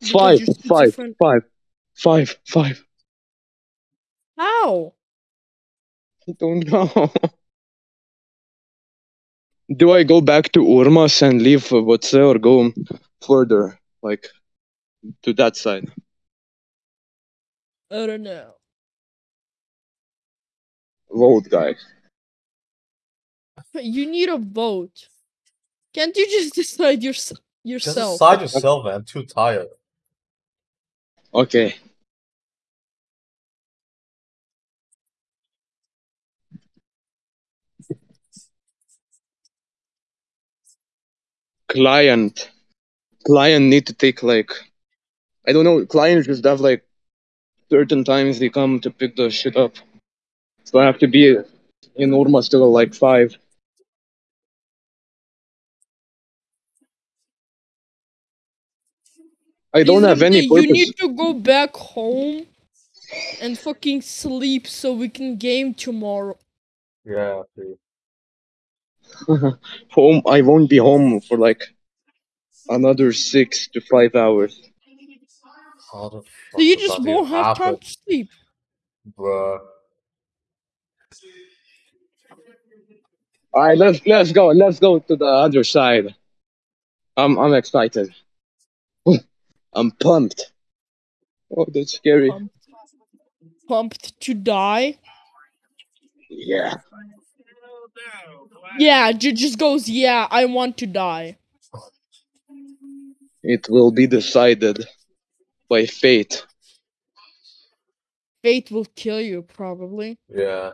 S2: because
S1: Five,
S2: you're
S1: five,
S2: schizophrenic.
S1: five, five, five.
S2: How?
S1: I don't know. Do I go back to Urmas and leave Votse or go further, like to that side?
S2: I don't know.
S1: Road guys.
S2: You need a vote. Can't you just decide yours-
S3: Just
S2: yourself?
S3: decide yourself, man. I'm too tired.
S1: Okay. Client. Client need to take like I don't know, clients just have like certain times they come to pick the shit up. So I have to be in Urma still at like five. I don't have any
S2: Izabde,
S1: purpose.
S2: You need to go back home and fucking sleep so we can game tomorrow.
S3: Yeah, please.
S1: home I won't be home for like another six to five hours.
S3: How the fuck
S2: So you just
S3: that
S2: won't
S3: even
S2: have time to sleep.
S3: bruh?
S1: Alright, let's let's go. Let's go to the other side. I'm I'm excited. I'm pumped. Oh, that's scary.
S2: Pumped. Pumped to die.
S1: Yeah.
S2: Yeah, ju- just goes, yeah, I want to die.
S1: It will be decided by fate.
S2: Fate will kill you, probably.
S3: Yeah.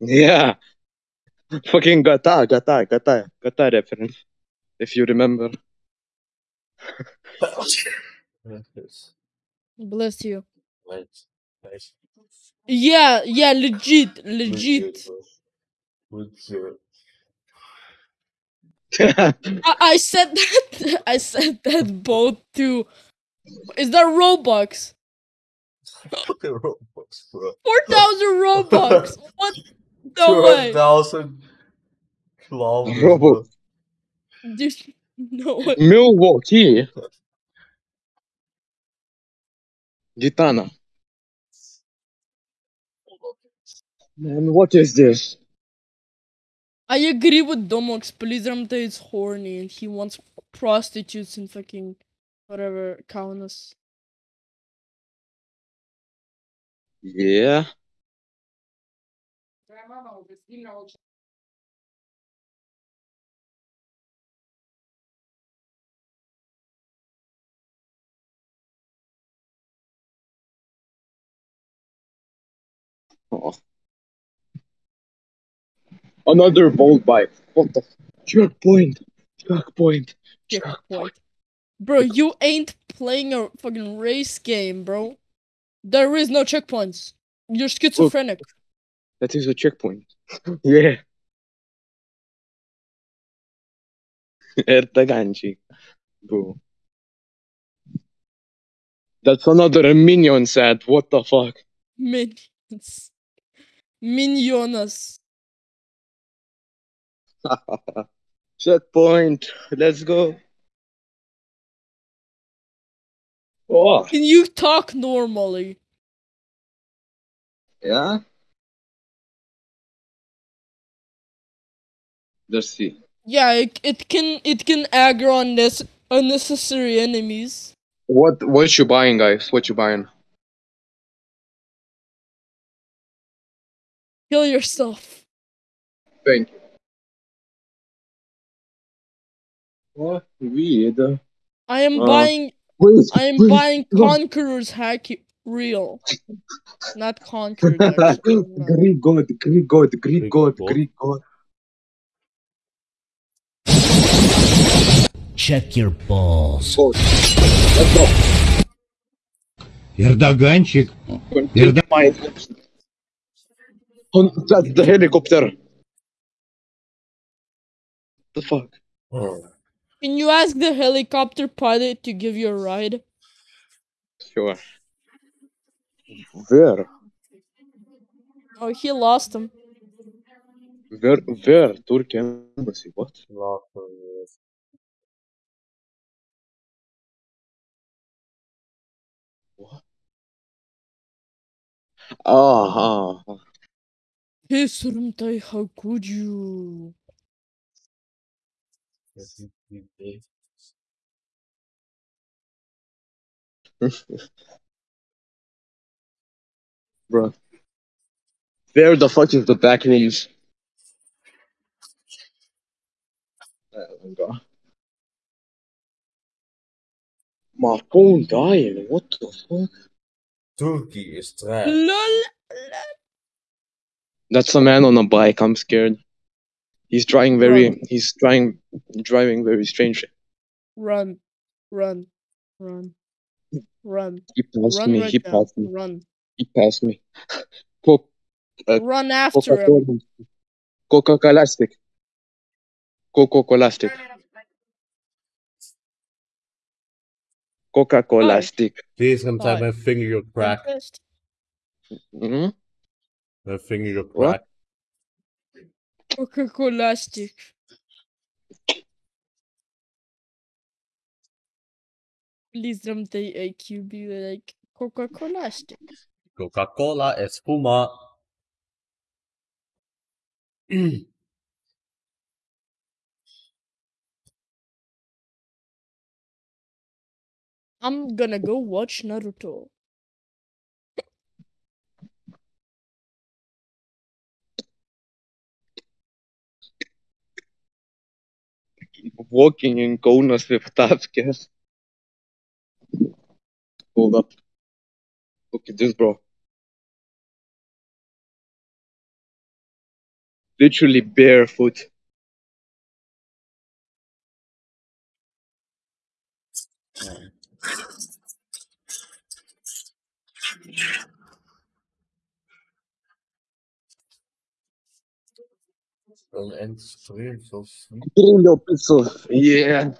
S1: Yeah. Fucking Gata, Gata, Gata, Gata reference. If you remember.
S2: Bless you.
S3: Nice. Nice.
S2: Yeah, yeah, legit, legit.
S3: Legit.
S2: I, I said that. I said that both to. Is that Robux?
S3: Fucking Robux, bro.
S2: Four thousand Robux. What? No way,
S3: 200,000 kilometers,
S1: Robux.
S3: bro.
S2: dude. No way.
S1: Milwaukee. Gitana. Man, what is this?
S2: I agree with Domox. Polizramte is horny and he wants prostitutes and fucking whatever Kaunas.
S1: Yeah. Oh. Another bold bite. What the? Checkpoint. Checkpoint.
S2: Checkpoint. Bro, you ain't playing a fucking race game, bro. There is no checkpoints. You're schizophrenic.
S1: That is a checkpoint. yeah. Ertaganchi. Bro. That's another minion set. What the fuck?
S2: Minions. Minionas.
S1: Checkpoint. Let's go. Oh,
S2: Can you talk normally?
S1: yeah. Let's see.
S2: Yeah, it, it can it can aggro unnes- unnecessary enemies.
S1: What what you buying, guys? What you buying?
S2: Kill yourself.
S1: Thank you. What weird.
S2: I am
S1: Uh,
S2: buying
S1: Wait,
S2: I am
S1: wait,
S2: buying
S1: no.
S2: Conqueror's hack real. Not conquered actually. no.
S1: Greek god, Greek god, Greek
S3: Greek
S1: god,
S3: god.
S1: Greek god.
S6: Check your balls.
S1: god. Let's go.
S6: Эрдоганчик.
S1: Continue my Oh, that's the helicopter. The fuck?
S2: Can you ask the helicopter pilot to give you a ride?
S1: Sure. Where?
S2: Oh, he lost him.
S1: Where? Where? Turkey embassy? What?
S3: Not for years.
S1: Ah, ah, ah.
S2: Hey, Surumtai, how could you?
S1: bro. Where the fuck is the back knees? My god. My phone dying. What the fuck?
S3: Turkey is trash.
S2: LOL.
S1: That's a man on a bike. I'm scared. He's trying very. He's trying driving very strangely.
S2: Run, run, run, run,
S1: He passed
S2: run
S1: me.
S2: right
S1: he
S2: now.
S1: passed me.
S2: Run,
S1: He passed me. Co- Uh,
S2: run after him.
S1: Coca-Cola. Coca-Cola stick. Coca-Cola stick. Coca-Cola
S2: Oh.
S1: stick.
S3: Please come time
S2: Oh.
S3: my finger your crack.
S2: Tempest.
S1: hmm
S3: My finger your
S1: What?
S3: crack.
S2: Coca-Cola stick. Please don't take AQ be like Coca-Cola stick.
S3: Coca-Cola espuma.
S2: I'm gonna go watch Naruto.
S1: Walking in Kaunas with Tavkes. Hold up. Look at this, bro. Literally barefoot.
S3: Een end stream, zo sweet.
S1: Brillo pixel. Yeah.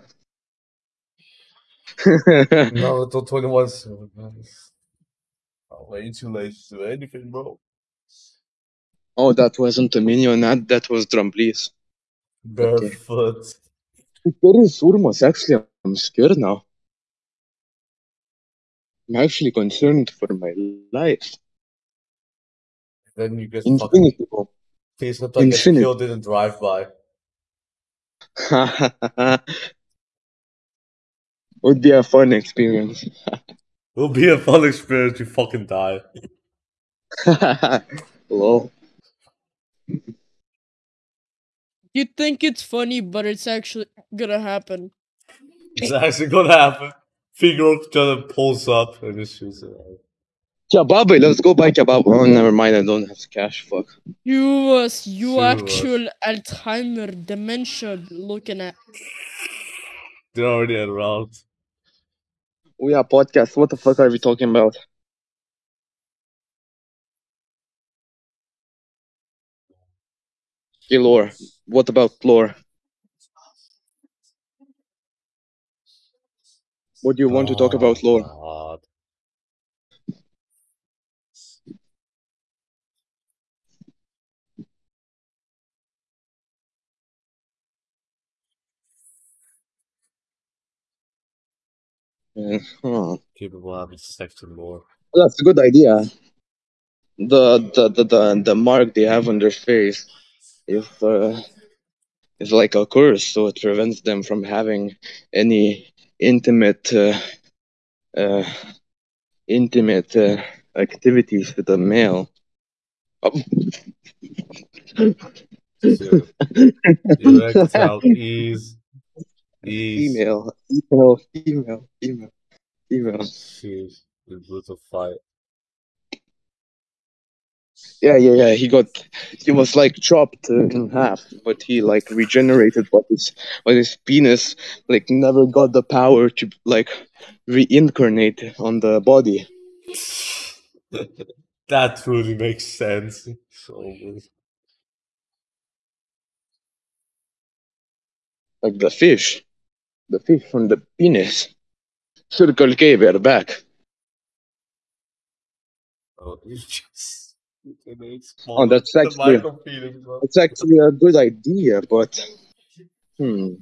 S3: Naruto 21 so nice. Oh, way too late to do anything, bro.
S1: oh, that wasn't a minion. That, that was Drumblees.
S3: Barefoot.
S1: Where is Urmos? Actually, I'm scared now. I'm actually concerned for my life.
S3: Then you get fucking.
S1: Infinity Bomb.
S3: Please not like get
S1: Infinity.
S3: killed in a drive by.
S1: Would be a fun experience.
S3: Will be a fun experience. You fucking die.
S1: Lol.
S2: You think it's funny, but it's actually gonna happen.
S3: It's actually gonna happen. Figure just pulls up and just shoots it. out.
S1: Kebab, let's go buy kebab. Oh, never mind. I don't have cash. Fuck.
S2: You was you
S3: Sure
S2: actual Alzheimer dementia looking at.
S3: They're already around.
S1: We are podcast. What the fuck are we talking about? Hey, lore. What about lore? What do you want to talk about lore?
S3: God.
S1: Yeah, huh.
S3: People having sex and more.
S1: That's a good idea. The the, the, the the mark they have on their face is uh, is like a curse, so it prevents them from having any intimate uh, uh, intimate uh, activities with a male. Oh,
S3: So, erectile ease.
S1: Female, female, female, female, female.
S3: Jeez. The brutal fight.
S1: Yeah, yeah, yeah. He got, he was like chopped in half, but he like regenerated. But his, but his penis like never got the power to like reincarnate on the body.
S3: that truly makes sense. So good.
S1: Like the fish. The fish from the penis. Circle K, we're back.
S3: Oh, you just
S1: Oh, that's actually it's actually a good idea, but hmm.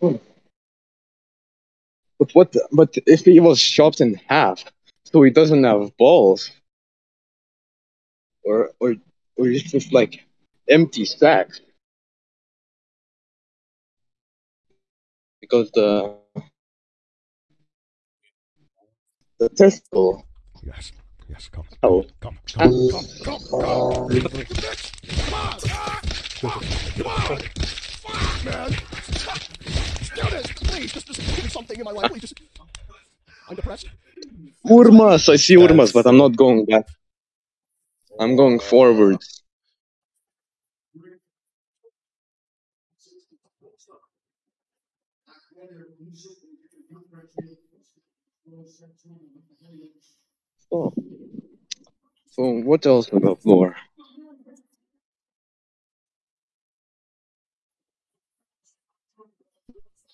S1: Hmm. But what? But if he was chopped in half, so he doesn't have balls, or or or it's just like empty sacks, because the the testicle.
S6: Yes, yes, come,
S1: Oh,
S6: come, come, come, come, come. You bitch! Come on! Come on! Fuck, man! Just do this, please. Just, just give me something in my life, please. Just... I'm depressed.
S1: Urmas! I see Urmas, but I'm not going back. I'm going forward. Oh. So what else about lore?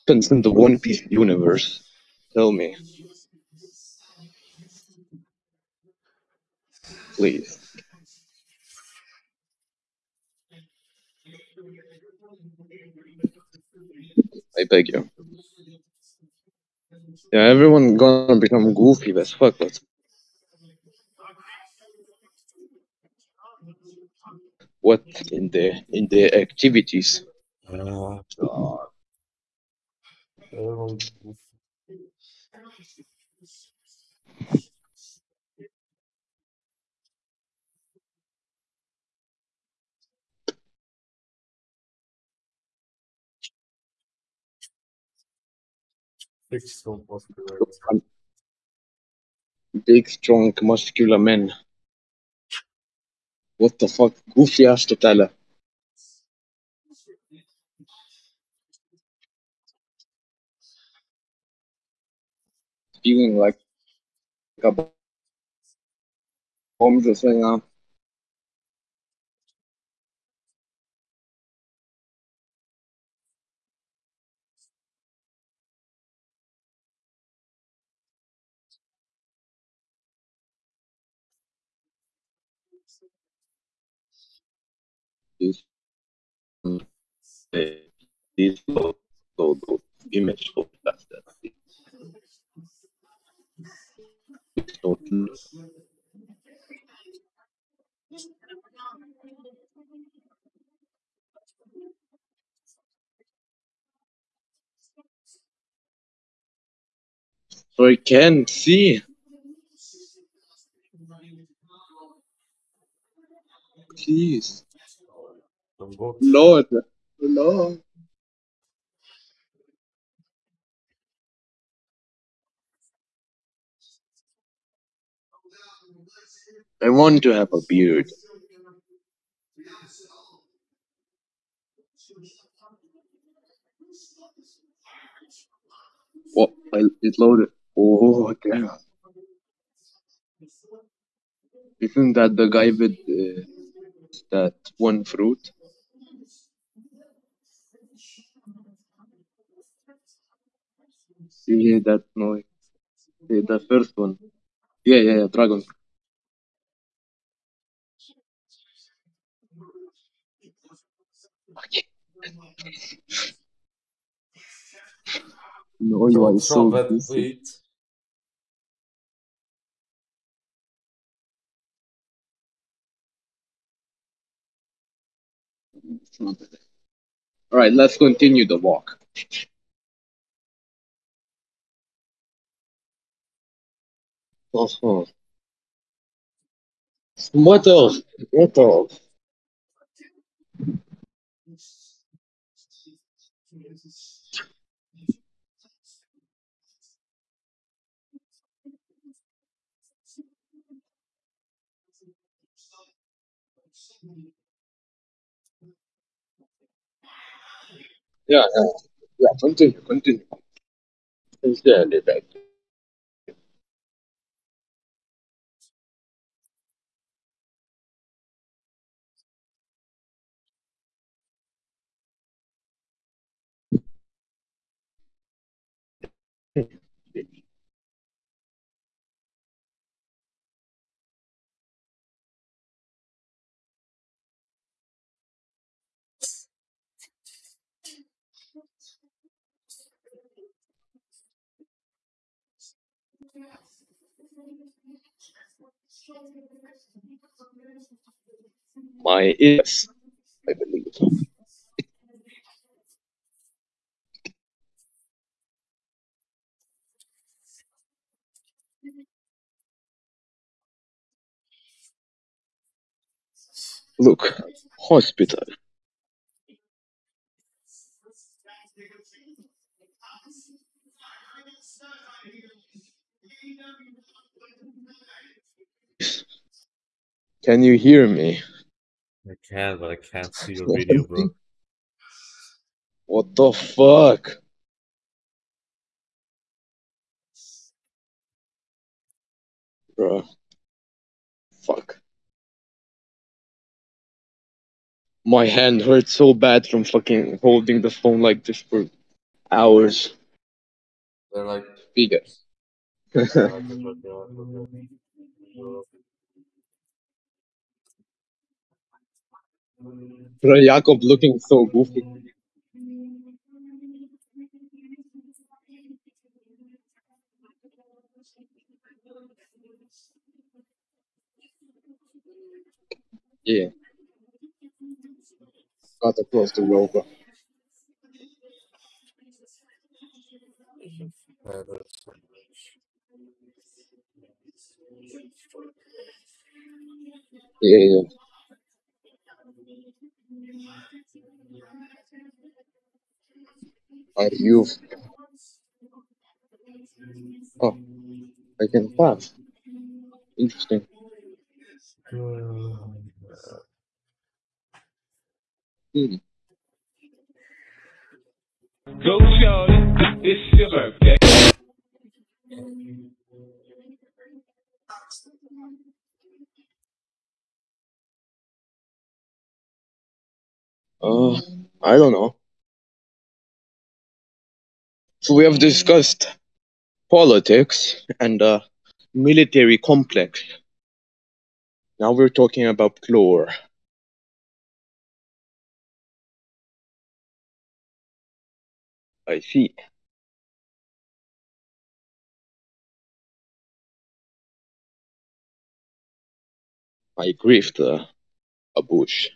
S1: Happens in the One Piece universe. Tell me. Please. I beg you. Yeah, everyone gonna become goofy as fuck, but what in the in the activities?
S3: God. Big stone muscular.
S1: Big, strong, muscular men. What the fuck? Goofy ass totale. Feeling like a bomb just right now. This, this low, low image of that. it's not- So I can't see. Please.
S3: Some books.
S1: Lord. Lord. I want to have a beard. What? I, it loaded. Oh, damn. Isn't that the guy with uh, that one fruit? Yeah, that noise. Yeah, the first one. Yeah, yeah, yeah, dragon. Okay. No, you are
S3: Don't
S1: so
S3: drop
S1: busy.
S3: wait.
S1: All right, let's continue the walk. What? What else? Yeah, yeah, yeah. Continue, continue. Sincerely, beg. My ears, I believe. Look, hospital. Can you hear me?
S3: I can, but I can't see your video, bro.
S1: What the fuck? Bro. Fuck. My hand hurts so bad from fucking holding the phone like this for hours.
S3: They're like,
S1: Bigger. Bro, Jakob looking so goofy. Yeah. Got across the rover. Yeah, yeah. Are you? Oh, I can pass. Interesting. Hmm.
S7: Go, shorty, it's your birthday.
S1: Uh, I don't know. So we have discussed politics and uh, military complex. Now we're talking about chlor. I see. I grieved uh, a bush.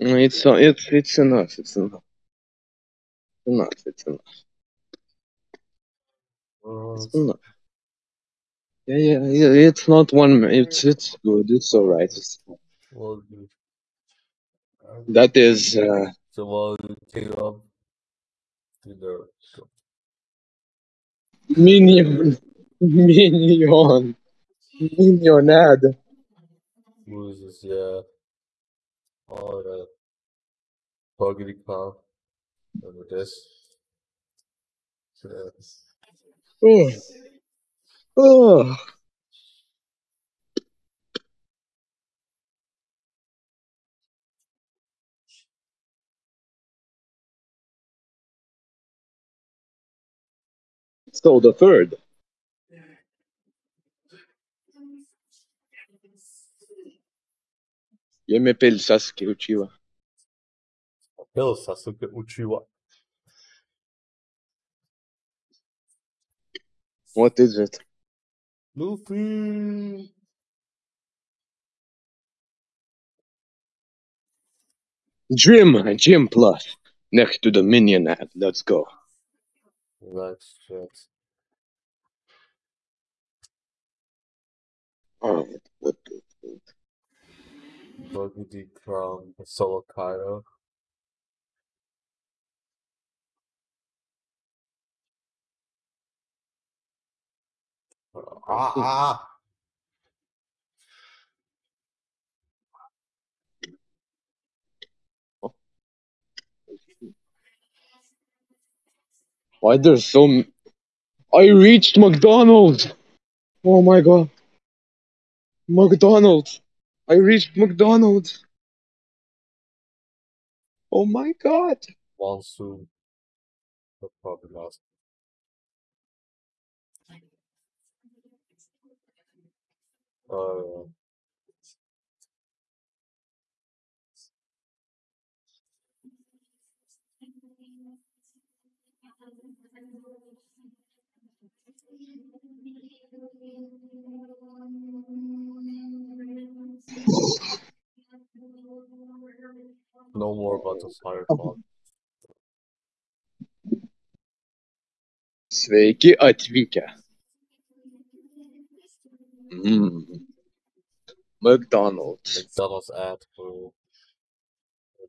S1: It's it's it's enough. It's enough. Enough. It's enough. It's enough. Yeah, yeah, yeah. It's not one. It's it's good. It's all right. It's,
S3: well,
S1: that is uh,
S3: so you take up to the
S1: minion, minion, minionad.
S3: loses, yeah. The Puggy Clown. Remember this?
S1: So the third. Yo me pel Sasuke Uchiwa.
S3: Hill Sasuke Uchiwa.
S1: What is it?
S3: Luffy!
S1: Gym, Gym Plus. Next to the minion ad. Let's go.
S3: Relax, chat.
S1: Oh, what the
S3: Buggy D Crown, Solo Cairo. Ah! ah.
S1: Why there's so m- I reached McDonald's! Oh my god. McDonald's! I reached McDonald's. Oh my god.
S3: Monsoon. But probably not. Uh, no more about the fire clock.
S1: Sveiki atvykę. Mm. McDonald's.
S3: McDonald's ad for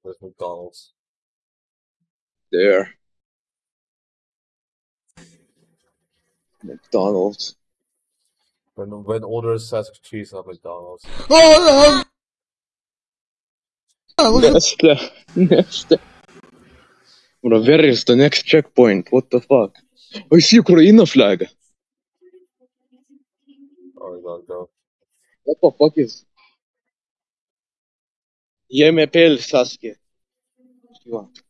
S3: with McDonald's.
S1: There. McDonald's.
S3: When when order says cheese at McDonald's.
S2: Oh, no.
S1: Nesta. Nesta. Bro, where is the next checkpoint? What the fuck? Oh, I see Ukraine flag.
S3: Oh god, bro.
S1: What the fuck is? Give me pill, Sasuke. What do you want?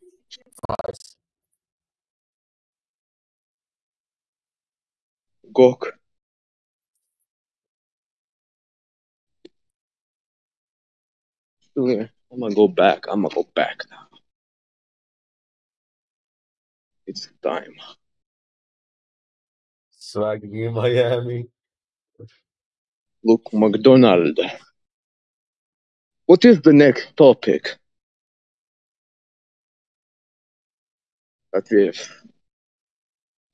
S3: Nice.
S1: Gok. Still here. I'm gonna go back. I'm gonna go back now. It's time.
S3: Swagging in Miami.
S1: Look, McDonald. What is the next topic that we've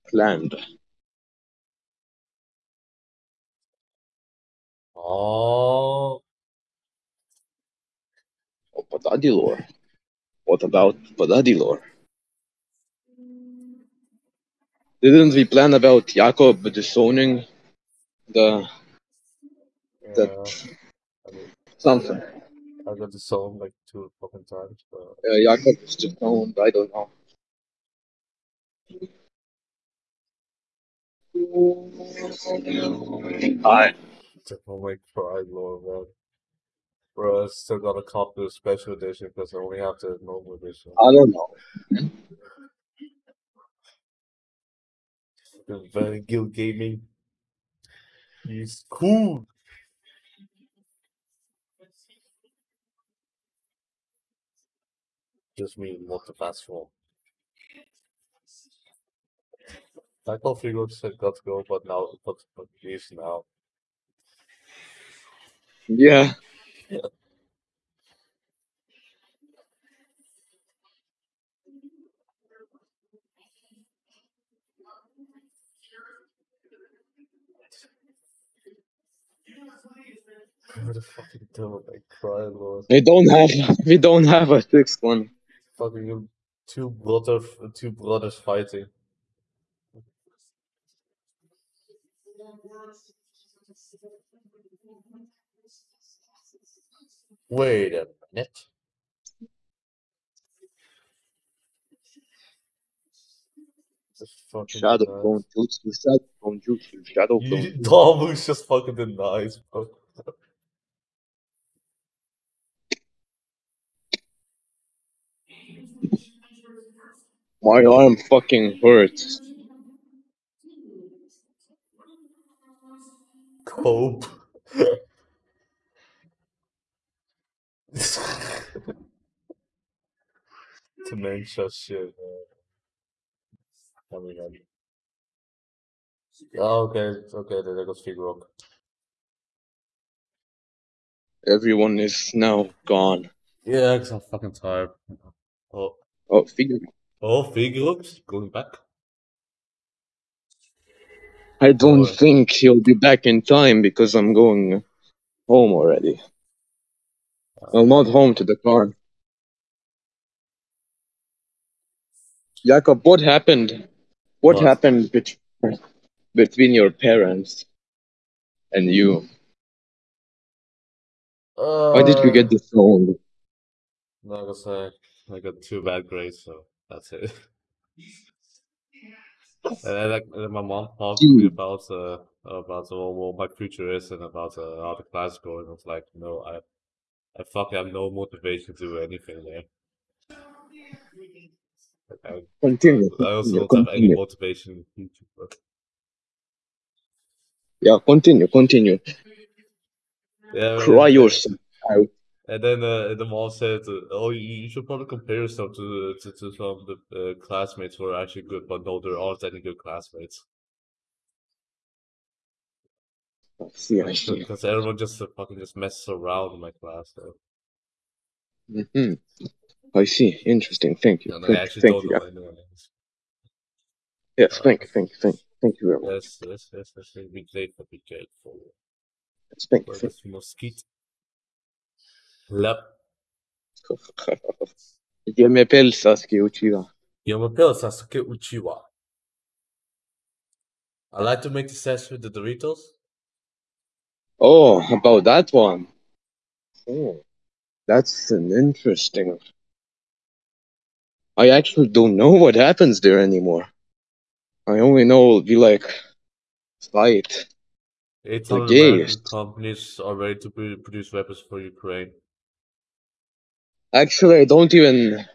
S1: planned?
S3: Oh,
S1: Padadi lore. What about Padadi lore? Didn't we plan about Jacob disowning the
S3: yeah.
S1: the
S3: I mean,
S1: something?
S3: I got the song like two fucking times, but
S1: Uh, Jacob is disowned. I don't know. Hi.
S3: oh my god, Lord, man. Bro, I still gotta cop the special edition because I only have the normal edition.
S1: I don't know.
S3: The Van Guild Gaming. He's cool. Just me what the fast form. I thought Figo said got to go, but now but but he's now.
S1: Yeah.
S3: What the fucking devil I cry, Lord.
S1: We don't have we don't have a sixth one.
S3: Fucking two brother two brothers fighting. Wait a minute.
S1: Shadow clone jutsu, shadow clone jutsu, shadow clone.
S3: Damu's just fucking denies, bro.
S1: My arm fucking hurts.
S3: Cope. Dementia shit, man. Oh I... Oh, okay, okay, there goes Fig Rock.
S1: Everyone is now gone.
S3: Yeah, because I'm fucking tired. Oh,
S1: Oh, figure.
S3: oh, Fig Rock's going back.
S1: I don't
S3: Oh.
S1: think he'll be back in time because I'm going home already. Well, not home to the car. Jakob, what happened? What,
S3: What?
S1: happened bet- between your parents and you? Why did you get
S3: Uh,
S1: disowned?
S3: No, I guess I, I got two bad grades, so that's it. and then, like, and then my mom talked to me about uh about uh, what my future is and about uh, how the class is going. I was like, no, I I fucking have no motivation to do anything there. I,
S1: Continue.
S3: I also
S1: Continue.
S3: don't have any motivation in YouTube. Bro.
S1: Yeah, continue. Continue.
S3: Yeah,
S1: Cry
S3: and,
S1: yourself out.
S3: and then uh, the mom said, "Oh, you, you should probably compare yourself to to, to some of the uh, classmates who are actually good, but no, there aren't any good classmates
S1: I see. I see.
S3: because everyone just uh, fucking just messes around in my class." So.
S1: hmm I see. Interesting. Thank you.
S3: And I
S1: Thank,
S3: actually
S1: thank you.
S3: know anyone else.
S1: Yes. Thank you. Thank you. Thank you. Thank you very much.
S3: Yes, yes, yes, yes. yes. Be grateful, be grateful.
S1: Yes, thank you. Thank
S3: mosquito. Lep.
S1: you. Ge mig päls, Sasuke Uchiha.
S3: Sasuke Uchiwa. I like to make the sash with the Doritos.
S1: Oh, about that one. Oh, that's an interesting. I actually don't know what happens there anymore. I only know we like fight.
S3: 800
S1: gays.
S3: American companies are ready to produce weapons for Ukraine.
S1: Actually, I don't even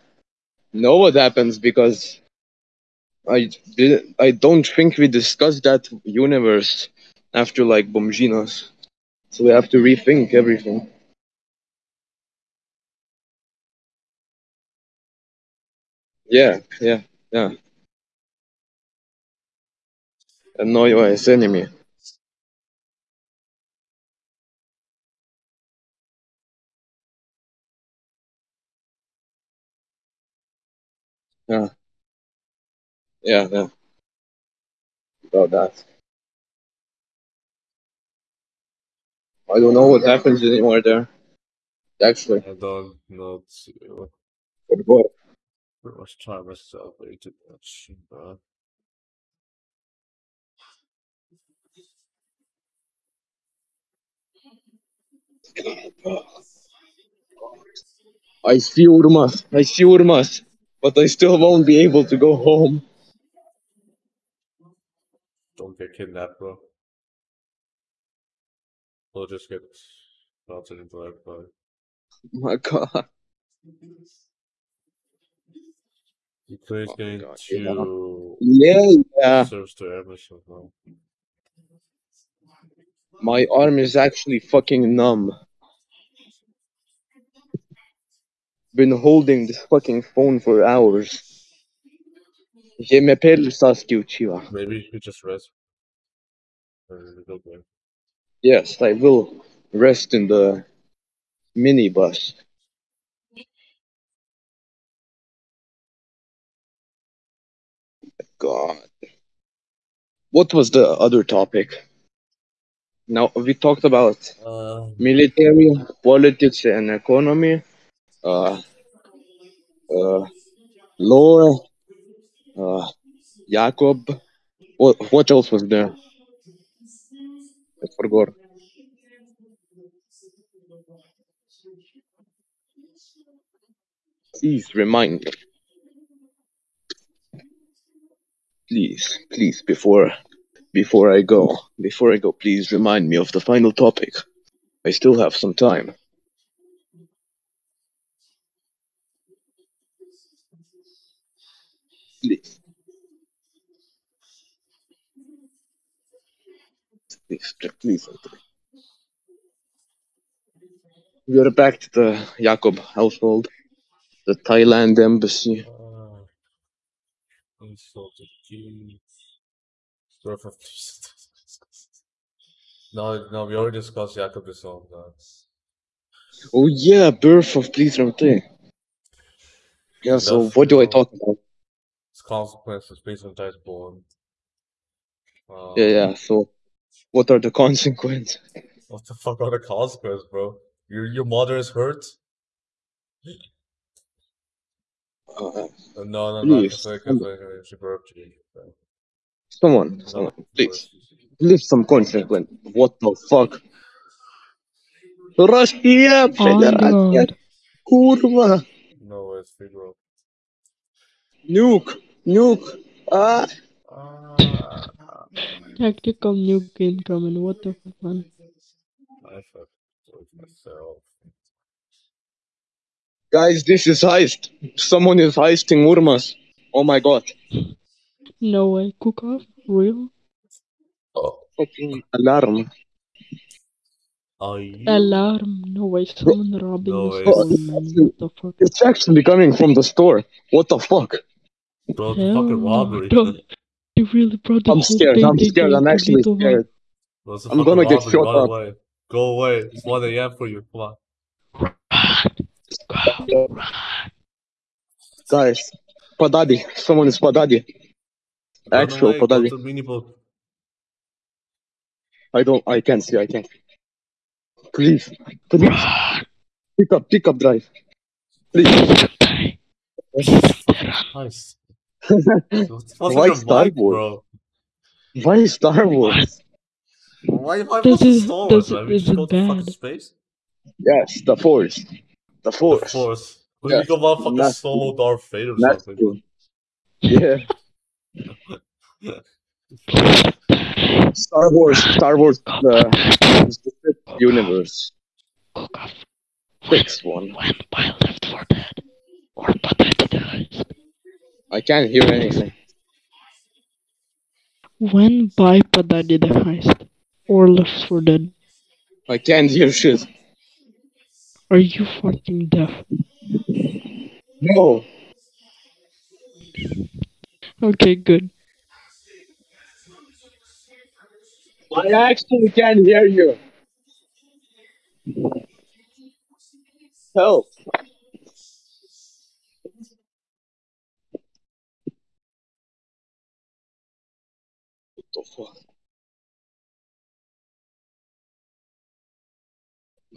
S1: know what happens because I did, I don't think we discussed that universe after like Bomžinos. So we have to rethink everything. Yeah, yeah, yeah. Annoy as enemy. Yeah. Yeah, yeah. About that. I don't know what happens anymore there. Actually,
S3: I don't know. t-
S1: but what?
S3: Pretty much try myself way too much. But
S1: I see Urmas. I see Urmas. But I still won't be able to go home.
S3: don't get kidnapped, bro. We'll just get melted into everybody.
S1: my god.
S3: Ukraine's
S1: Oh my
S3: going
S1: God, yeah.
S3: to
S1: Yeah, yeah.
S3: serves to mission now.
S1: My arm is actually fucking numb. Been holding this fucking phone for hours. Je m'appelle Sasuke Uchiha.
S3: Maybe you could just rest.
S1: Yes, I will rest in the minibus. God. What was the other topic? Now we talked about
S3: Uh,
S1: military, politics, and economy, uh, uh, law, uh, Jacob. What what else was there? Forgot. Please remind me. Please, please, before before I go, before I go, please remind me of the final topic. I still have some time. Please. Please. We are back to the Jakob household, the Thailand embassy.
S3: uh, insulted Birth of No, no, we already discussed Jacob this song. Uh,
S1: Oh yeah, birth of Please Ramte. Yeah, so
S3: Enough,
S1: what do I talk about?
S3: its consequences based on Dice born. Um,
S1: Yeah, yeah, so what are the consequences?
S3: What the fuck are the consequences, bro? Your your mother is hurt?
S1: Uh,
S3: no, no, no,
S1: Please,
S3: because because she burped you. So,
S1: someone,
S3: no,
S1: someone, please. Leave some consequence. What the fuck? Russia,
S2: On
S1: Federacja,
S2: God.
S1: kurwa,
S3: No, it's Figaro.
S1: nuke, nuke, ah.
S3: Ah,
S2: Tactical nuke incoming. What the fuck, man?
S3: I fucked with myself.
S1: Guys, this is heist. Someone is heisting Urmas. Oh my god.
S2: No way. Cook off? Real?
S3: Oh,
S1: Fucking alarm.
S3: are you?
S2: Alarm. No way. Someone robbing
S3: No
S2: the
S3: way.
S2: store. What the fuck?
S1: It's actually coming from the store. What the fuck?
S3: Bro, the
S2: Hell
S3: fucking robbery.
S2: Dog. They really brought the
S1: I'm scared.
S2: thing.
S1: I'm
S2: they
S1: scared.
S2: tried
S1: I'm actually
S2: lead
S1: scared.
S3: Bro, it's a
S1: I'm gonna get
S3: robbery.
S1: shot
S3: Run
S1: up.
S3: away. Go away. It's 1 a.m. for you. Come on.
S2: Go. Run.
S1: Guys, Padadi. Someone is Padadi. Actual
S3: away.
S1: Padadi.
S3: to mini boat.
S1: I don't. I can't see. I can't. Please, please, pick up, pick up, drive. Please.
S3: Nice. What's, what's
S1: Why
S3: with
S1: Star
S3: mic,
S1: Wars?
S3: bro?
S1: Why Star Wars?
S3: Why, why
S2: This
S3: was it
S2: is-
S3: Star Wars,
S2: this
S3: man?
S2: Is
S3: just go to fucking
S2: bad.
S3: space?
S1: Yes, the Force. The Force.
S3: The
S1: Force.
S3: Force. We
S1: Yeah.
S3: become a fucking
S1: That's
S3: solo Darth Vader or
S1: That's
S3: something.
S1: true. Yeah. Star Wars. Star Wars. Uh, the, the fifth universe.
S2: Cook off.
S1: Sixth one.
S2: When by Left 4 Dead or Pathetic Dies.
S1: I can't hear anything.
S2: When by Padadi the heist or Left 4 Dead.
S1: I can't hear shit.
S2: Are you fucking deaf?
S1: No.
S2: Okay, good.
S1: I actually can't hear you. Help.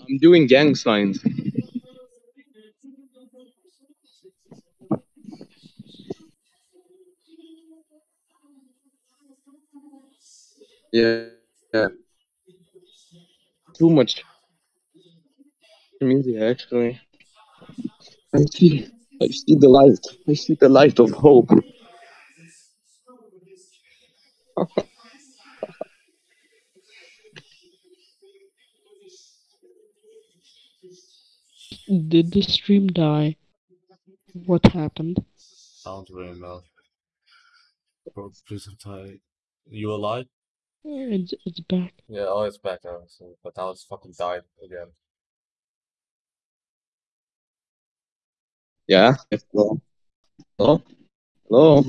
S1: I'm doing gang signs. Yeah. Yeah. Too much music actually. I see I see the light. I see the light of hope.
S2: Did the stream die? What happened?
S3: Sounds very loud. Bro, please I'm tired. You alive?
S2: It's, it's back.
S3: Yeah, oh, it's back now. So, but now it's fucking died again.
S1: Yeah. Hello. Hello. Hello.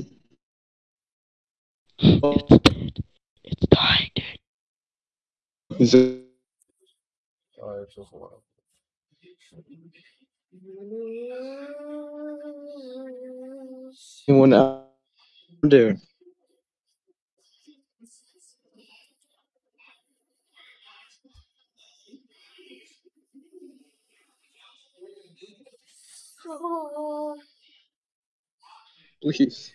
S2: It's dead. It's dying, dude.
S1: Is it
S3: Oh, it's just one.
S1: Anyone out there? Please.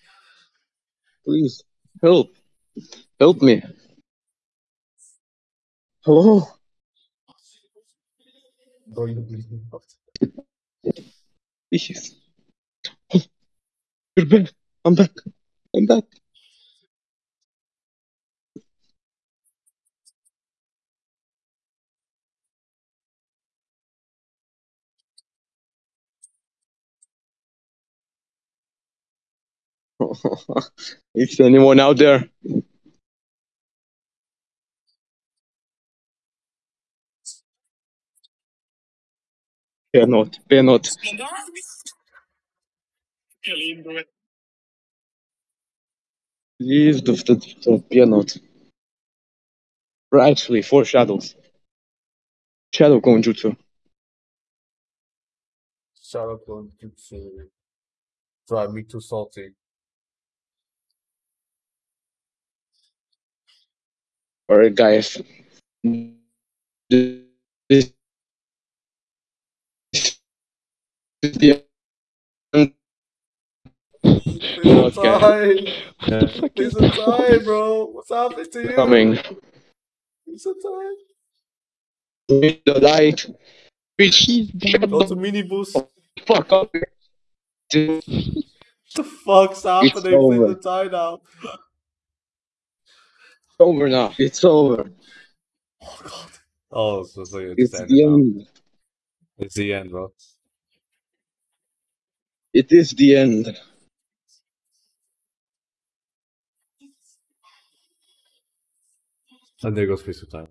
S1: Please. Help. Help me. Hello. Please. You're back. I'm back. I'm back. Is anyone out there? Fear not. Fear not. Leave the, the, the fear not. Or actually, four shadows. Shadow Konjutsu.
S3: Shout out to Jutsu. Drive me too salty.
S1: Alright, guys. This is the
S3: Please
S1: Okay.
S3: die.
S2: What the fuck
S3: Please
S2: is that?
S3: die, bro. What's happening to you?
S1: coming.
S3: Please die.
S1: With the light. Bitch,
S2: She's
S1: shut
S2: dying.
S3: Go to mini boost.
S1: the fuck up.
S3: the fuck's happening?
S1: Over.
S3: don't die now.
S1: It's over now. It's over.
S3: Oh god. Oh, so, so it's,
S1: It's the
S3: now.
S1: end.
S3: It's the end, bro.
S1: It is the end.
S3: And there goes Face of Time.